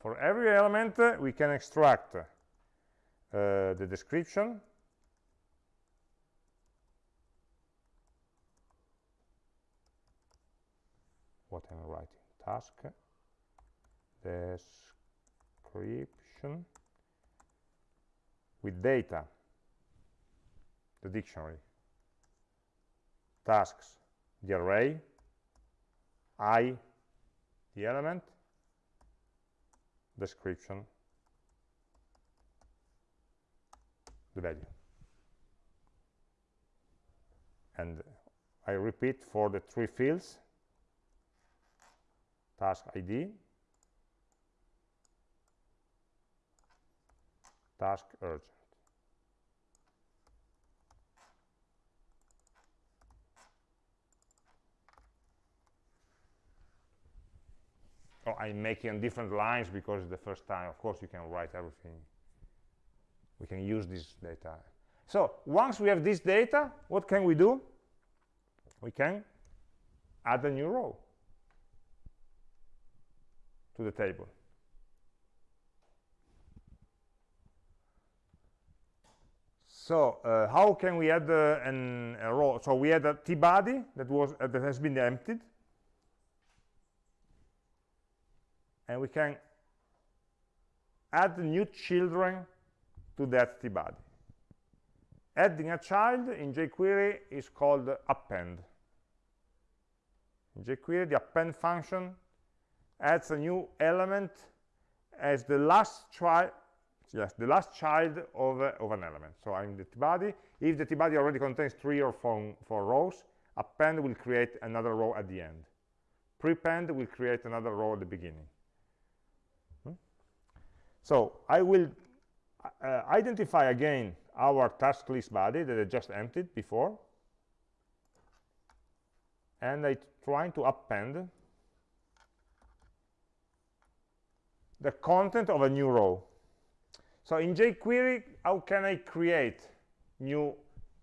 For every element, uh, we can extract uh, the description, what am I writing? Task, description. With data, the dictionary, tasks, the array, i the element description the value. And I repeat for the three fields task ID task urgent oh, I'm making different lines because the first time of course you can write everything we can use this data so once we have this data what can we do we can add a new row to the table. So uh, how can we add uh, an, a row? So we had a t-body that was uh, that has been emptied, and we can add new children to that t-body. Adding a child in jQuery is called append. In jQuery, the append function adds a new element as the last child yes the last child of, uh, of an element so i'm the t-body if the t-body already contains three or four, four rows append will create another row at the end prepend will create another row at the beginning? So i will uh, identify again our task list body that I just emptied before and I trying to append the content of a new row. So in jQuery, how can I create new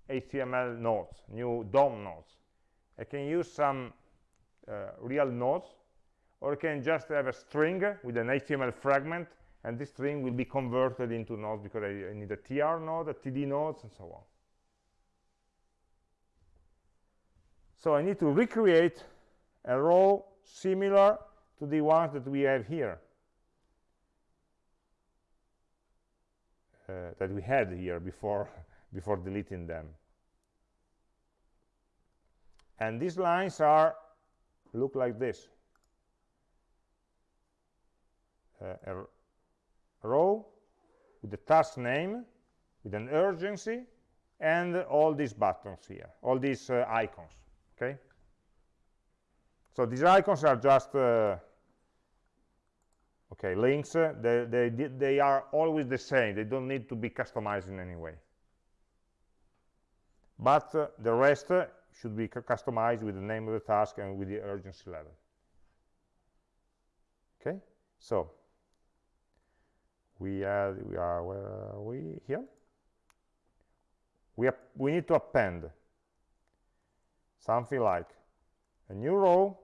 HTML nodes, new DOM nodes? I can use some uh, real nodes, or I can just have a string with an HTML fragment, and this string will be converted into nodes because I, I need a tr node, a td nodes, and so on. So I need to recreate a row similar to the ones that we have here. uh, that we had here before before deleting them and these lines are look like this uh, row with the task name with an urgency and all these buttons here all these uh, icons okay? So these icons are just uh, okay links uh, they, they they are always the same they don't need to be customized in any way. But uh, the rest uh, should be customized with the name of the task and with the urgency level. Okay? So we are we are where are we here we we need to append something like a new row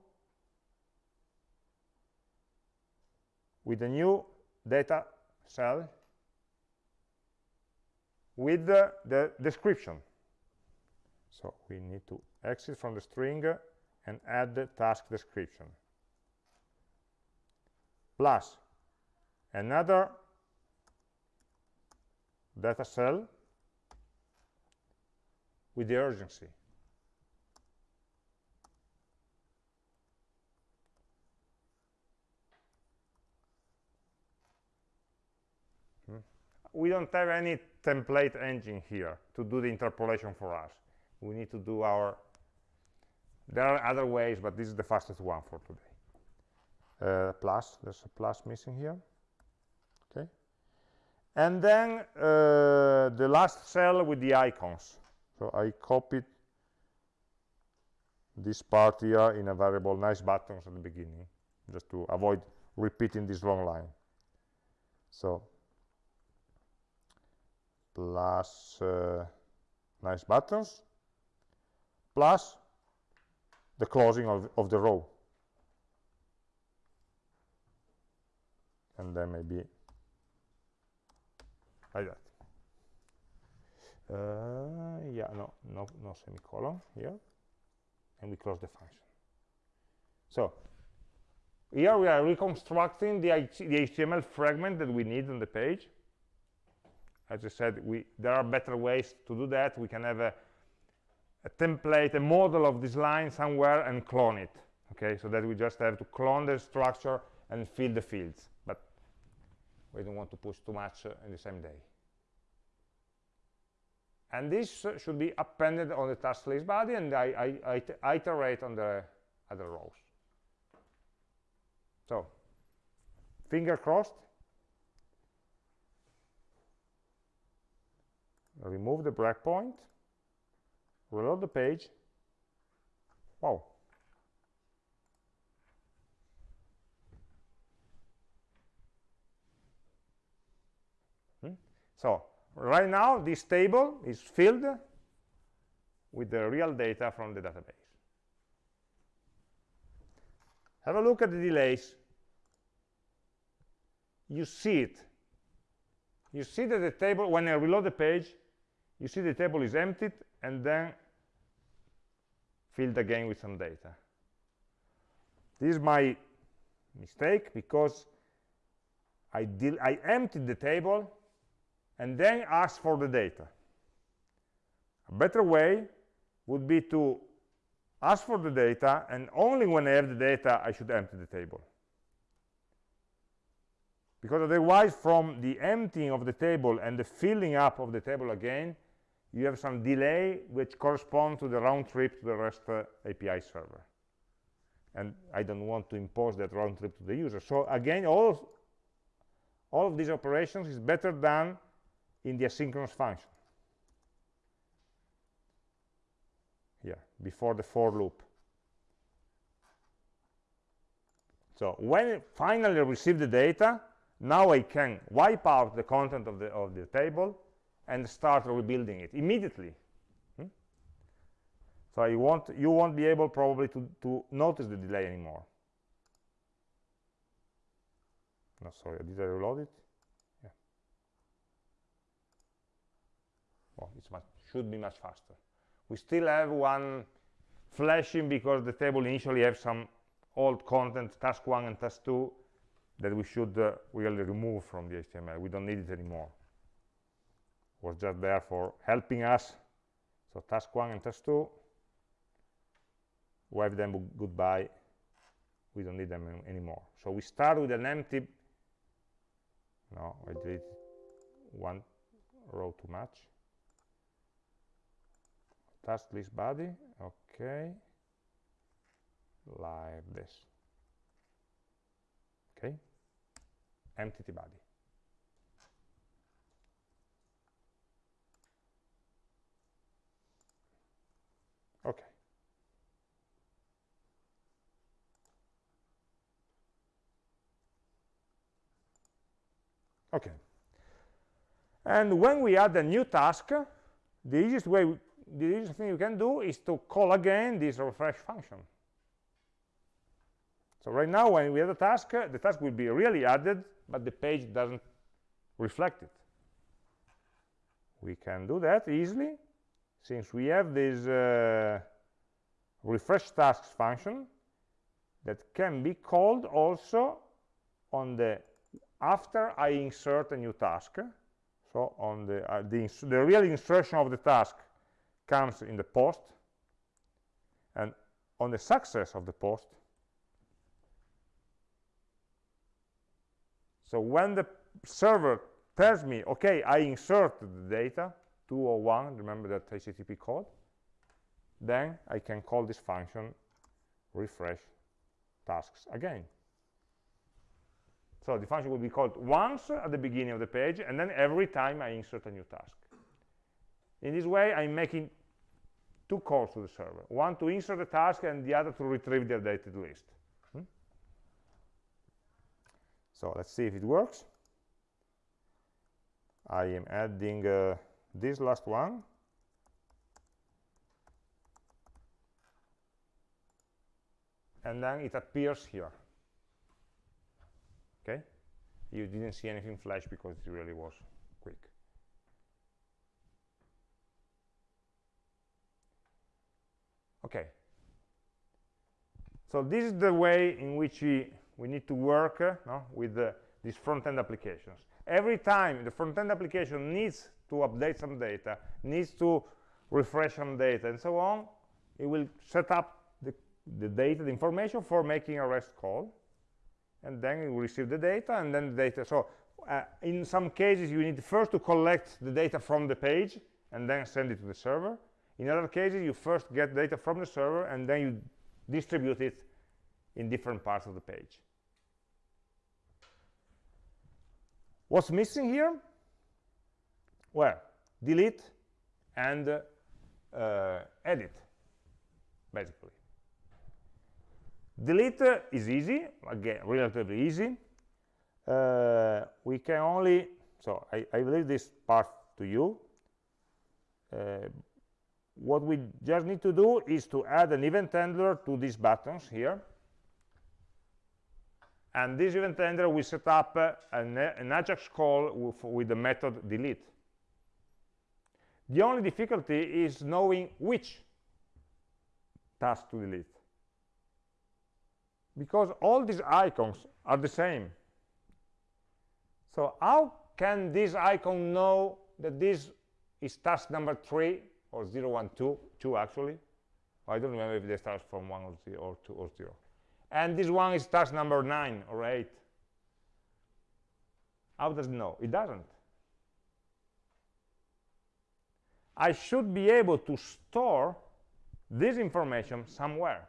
with a new data cell with the, the description. So we need to exit from the string and add the task description. Plus another data cell with the urgency. we don't have any template engine here to do the interpolation for us. We need to do our, there are other ways, but this is the fastest one for today. Uh, plus, there's a plus missing here. And then uh, the last cell with the icons. So I copied this part here in a variable nice buttons at the beginning, just to avoid repeating this long line. So plus uh, nice buttons plus the closing of, of the row and then maybe like that uh, yeah no no no semicolon here and we close the function. So here we are reconstructing the, the html fragment that we need on the page. As i said we there are better ways to do that. We can have a, a template a model of this line somewhere and clone it. Okay so that we just have to clone the structure and fill the fields we don't want to push too much in the same day. And this should be appended on the task list body and I, I, I iterate on the other rows. So finger crossed. Remove the breakpoint reload the page. Wow hmm? So right now this table is filled with the real data from the database. Have a look at the delays. You see it. You see that the table when i reload the page you see the table is emptied and then filled again with some data. This is my mistake because I, I emptied the table and then ask for the data. A better way would be to ask for the data, and only when I have the data, I should empty the table. Because otherwise, from the emptying of the table and the filling up of the table again, you have some delay which corresponds to the round trip to the REST uh, API server. And I don't want to impose that round trip to the user. So again, all, all of these operations is better done in the asynchronous function. Here before the for loop. So when it finally receive the data now I can wipe out the content of the of the table and start rebuilding it immediately. Hmm? so you won't you won't be able probably to to notice the delay anymore. No sorry did I reload it it should be much faster. We still have one flashing because the table initially have some old content, task 1 and task 2, that we should uh, really remove from the HTML. We don't need it anymore. It was just there for helping us. So task 1 and task 2, wave them goodbye. We don't need them anymore. So we start with an empty, no, I did one row too much task list body. Okay like this. Okay entity body. Okay okay and when we add a new task the easiest way the easiest thing you can do is to call again this refresh function. So right now, when we have a task, the task will be really added, but the page doesn't reflect it. We can do that easily, since we have this uh, refresh tasks function that can be called also on the after I insert a new task. So on the uh, the, the real insertion of the task comes in the post. And on the success of the post so when the server tells me okay i inserted the data 201 remember that http code then i can call this function refresh tasks again. So the function will be called once at the beginning of the page and then every time i insert a new task. In this way i'm making two calls to the server, one to insert the task and the other to retrieve the updated list. Hmm? So let's see if it works. I am adding uh, this last one. And then it appears here. Okay? You didn't see anything flash because it really was quick. Okay so this is the way in which we we need to work uh, no, with uh, these front-end applications. Every time the front-end application needs to update some data, needs to refresh some data, and so on, it will set up the, the data, the information for making a REST call, and then it will receive the data, and then the data. So uh, in some cases, you need first to collect the data from the page, and then send it to the server. In other cases, you first get data from the server, and then you distribute it in different parts of the page. What's missing here? Well, delete and uh, edit, basically. Delete uh, is easy, again, relatively easy. Uh, we can only, so I, I leave this part to you. Uh, what we just need to do is to add an event handler to these buttons here. And this event handler will set up uh, an, an, ajax call with, with, the method delete. The only difficulty is knowing which task to delete. Because all these icons are the same. So how can this icon know that this is task number three or 0, 1, 2, 2 actually. I don't remember if they start from 1 or 0 or 2 or 0. And this one is task number 9 or 8. How does it know? It doesn't. I should be able to store this information somewhere.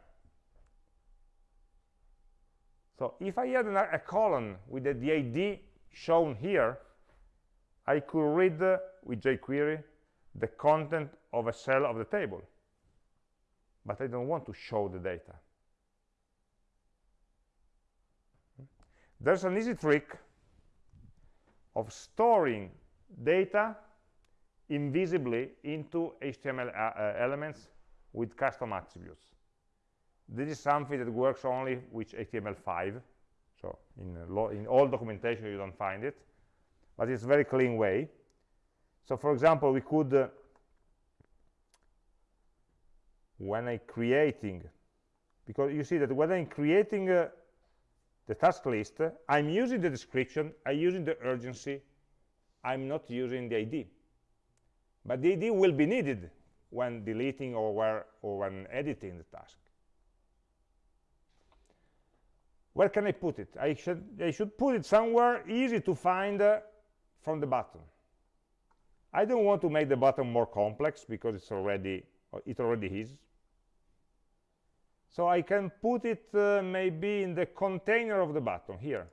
So if I had a column with the, the ID shown here, I could read uh, with jQuery the content of a cell of the table. But I don't want to show the data. There's an easy trick of storing data invisibly into HTML uh, uh, elements with custom attributes. This is something that works only with HTML5 so in, in all documentation you don't find it. But it's a very clean way so for example we could uh, when I'm creating because you see that when I'm creating uh, the task list I'm using the description I'm using the urgency I'm not using the ID but the ID will be needed when deleting or, where, or when editing the task. Where can I put it? I should, I should put it somewhere easy to find uh, from the button I don't want to make the button more complex because it's already it already is so I can put it uh, maybe in the container of the button here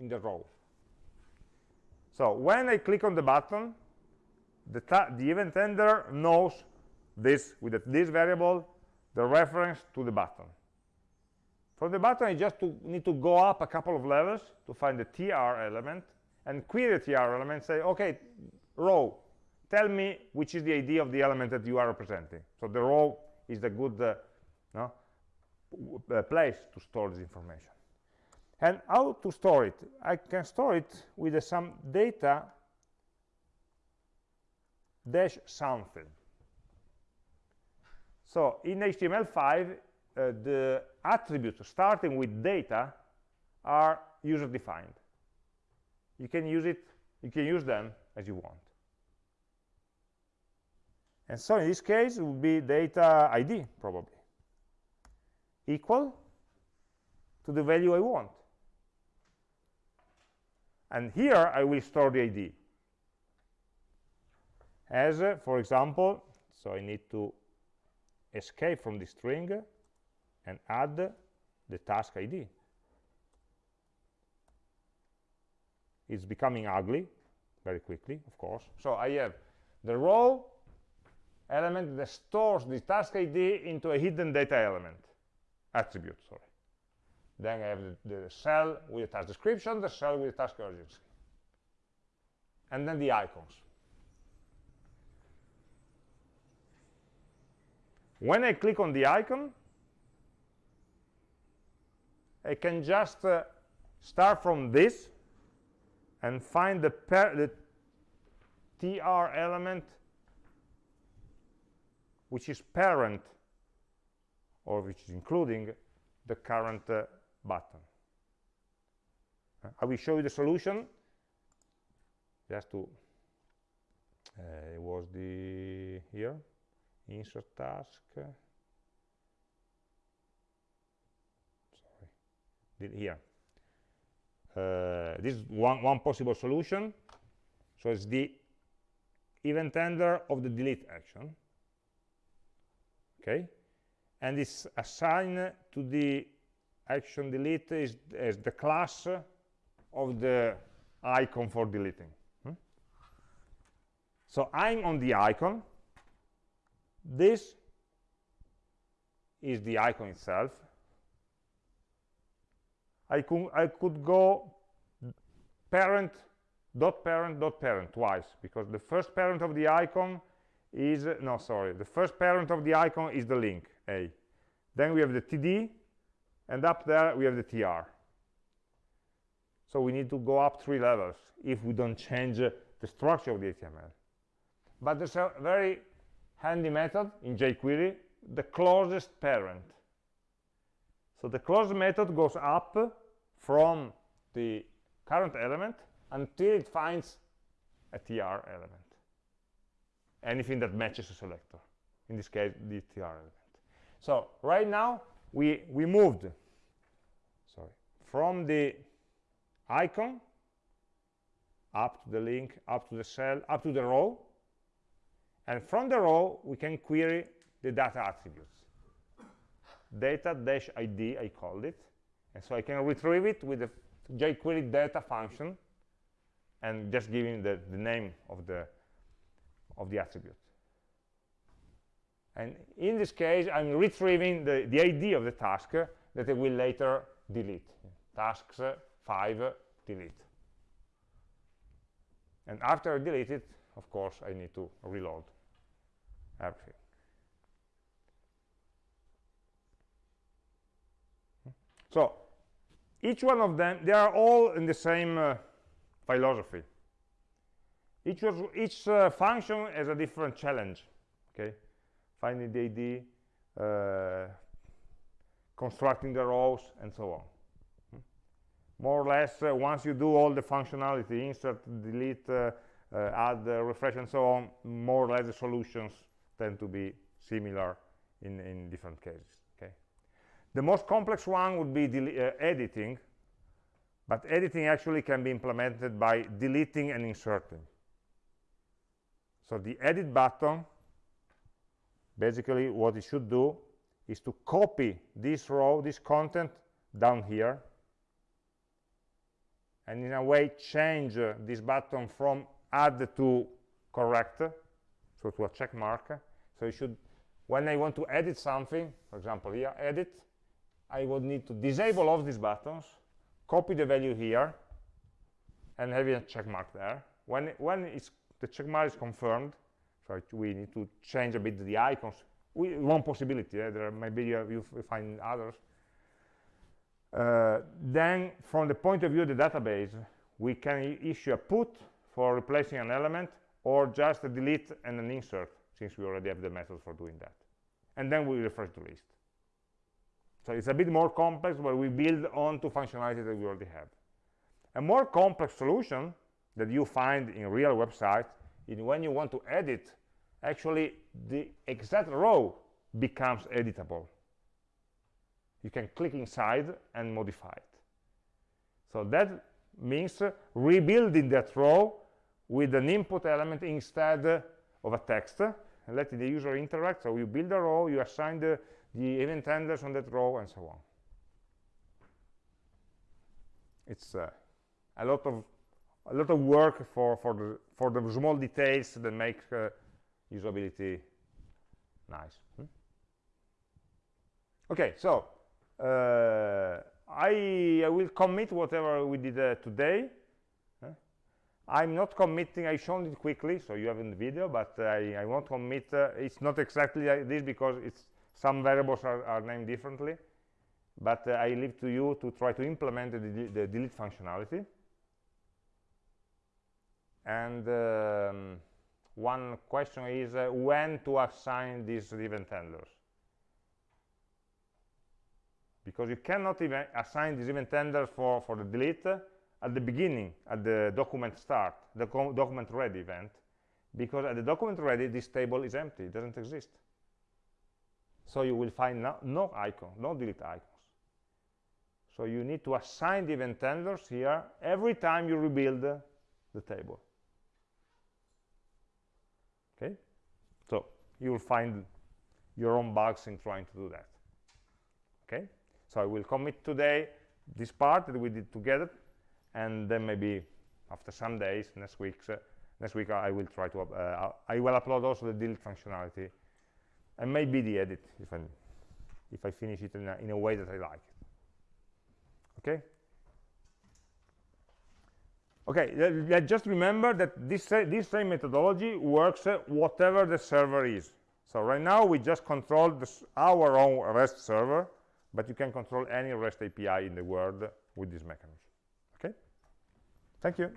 in the row. So when I click on the button the, the event handler knows this with this variable the reference to the button. For the button I just to, need to go up a couple of levels to find the tr element and query the tr element say okay row tell me which is the id of the element that you are representing. So the row is the good uh, no, uh, place to store this information. And how to store it? I can store it with uh, some data dash something. So in html5 uh, the attributes starting with data are user defined you can use it you can use them as you want and so in this case it would be data id probably equal to the value I want. And here I will store the ID. As, uh, for example, so I need to escape from the string and add the task ID. It's becoming ugly very quickly, of course. So I have the row element that stores the task ID into a hidden data element attribute, sorry. Then I have the, the cell with the task description, the cell with the task urgency. And then the icons. When I click on the icon, I can just uh, start from this and find the, the tr element which is parent or which is including the current uh, button. Uh, I will show you the solution. Just to uh, it was the here insert task. Sorry. Did here. Uh, this is one one possible solution. So it's the event handler of the delete action okay? And it's assigned to the action delete is as the class of the icon for deleting hmm? so i'm on the icon. This is the icon itself. I could i could go parent dot parent dot parent twice because the first parent of the icon is no sorry. The first parent of the icon is the link a. Then we have the td and up there we have the tr so we need to go up three levels if we don't change uh, the structure of the html but there's a very handy method in jquery the closest parent. So the closest method goes up from the current element until it finds a tr element anything that matches a selector in this case the tr element. So right now we we moved sorry from the icon up to the link up to the cell up to the row and from the row we can query the data attributes. Data-id i called it and so i can retrieve it with the jquery data function and just giving the, the name of the of the attribute. And in this case i'm retrieving the, the id of the task that i will later delete. Tasks 5 delete. And after I delete it of course I need to reload everything. So each one of them they are all in the same uh, philosophy each, each uh, function has a different challenge okay? Finding the id uh, constructing the rows and so on. Hmm. more or less uh, once you do all the functionality insert delete uh, uh, add refresh and so on more or less the solutions tend to be similar in in different cases okay? The most complex one would be editing but editing actually can be implemented by deleting and inserting so the edit button basically what it should do is to copy this row this content down here and in a way change uh, this button from add to correct so to a check mark. So you should when I want to edit something for example here edit I would need to disable all these buttons copy the value here and have a check mark there. When when it's the check mark is confirmed so we need to change a bit the icons. We, one possibility eh? there maybe you, you find others. Uh, then from the point of view of the database we can issue a put for replacing an element or just a delete and an insert since we already have the method for doing that. And then we refresh the list. So it's a bit more complex but we build on to functionality that we already have. A more complex solution that you find in real websites is when you want to edit actually the exact row becomes editable. You can click inside and modify it. So that means uh, rebuilding that row with an input element instead uh, of a text and letting the user interact. So you build a row you assign the, the event handlers on that row and so on. It's uh, a lot of a lot of work for for the for the small details that make uh, usability nice. Hmm? okay so uh, I, I, will commit whatever we did uh, today. I'm not committing I shown it quickly so you have in the video but I, I won't commit uh, it's not exactly like this because it's some variables are, are named differently. But uh, I leave to you to try to implement the, the delete functionality and um, one question is uh, when to assign these event handlers because you cannot even assign these event handlers for for the delete at the beginning, at the document start, the document ready event, because at the document ready, this table is empty, it doesn't exist. So you will find no, no icon, no delete icons. So you need to assign the event handlers here every time you rebuild the table. Okay? So you will find your own bugs in trying to do that. Okay? So I will commit today this part that we did together, and then maybe after some days, next week, uh, next week I will try to, uh, I will upload also the delete functionality, and maybe the edit if I, if I finish it in a, in a way that I like. Okay? Okay, le- le- just remember that this, sa- this same methodology works uh, whatever the server is. So right now we just control the s- our own REST server, but you can control any REST API in the world with this mechanism. Okay? Thank you.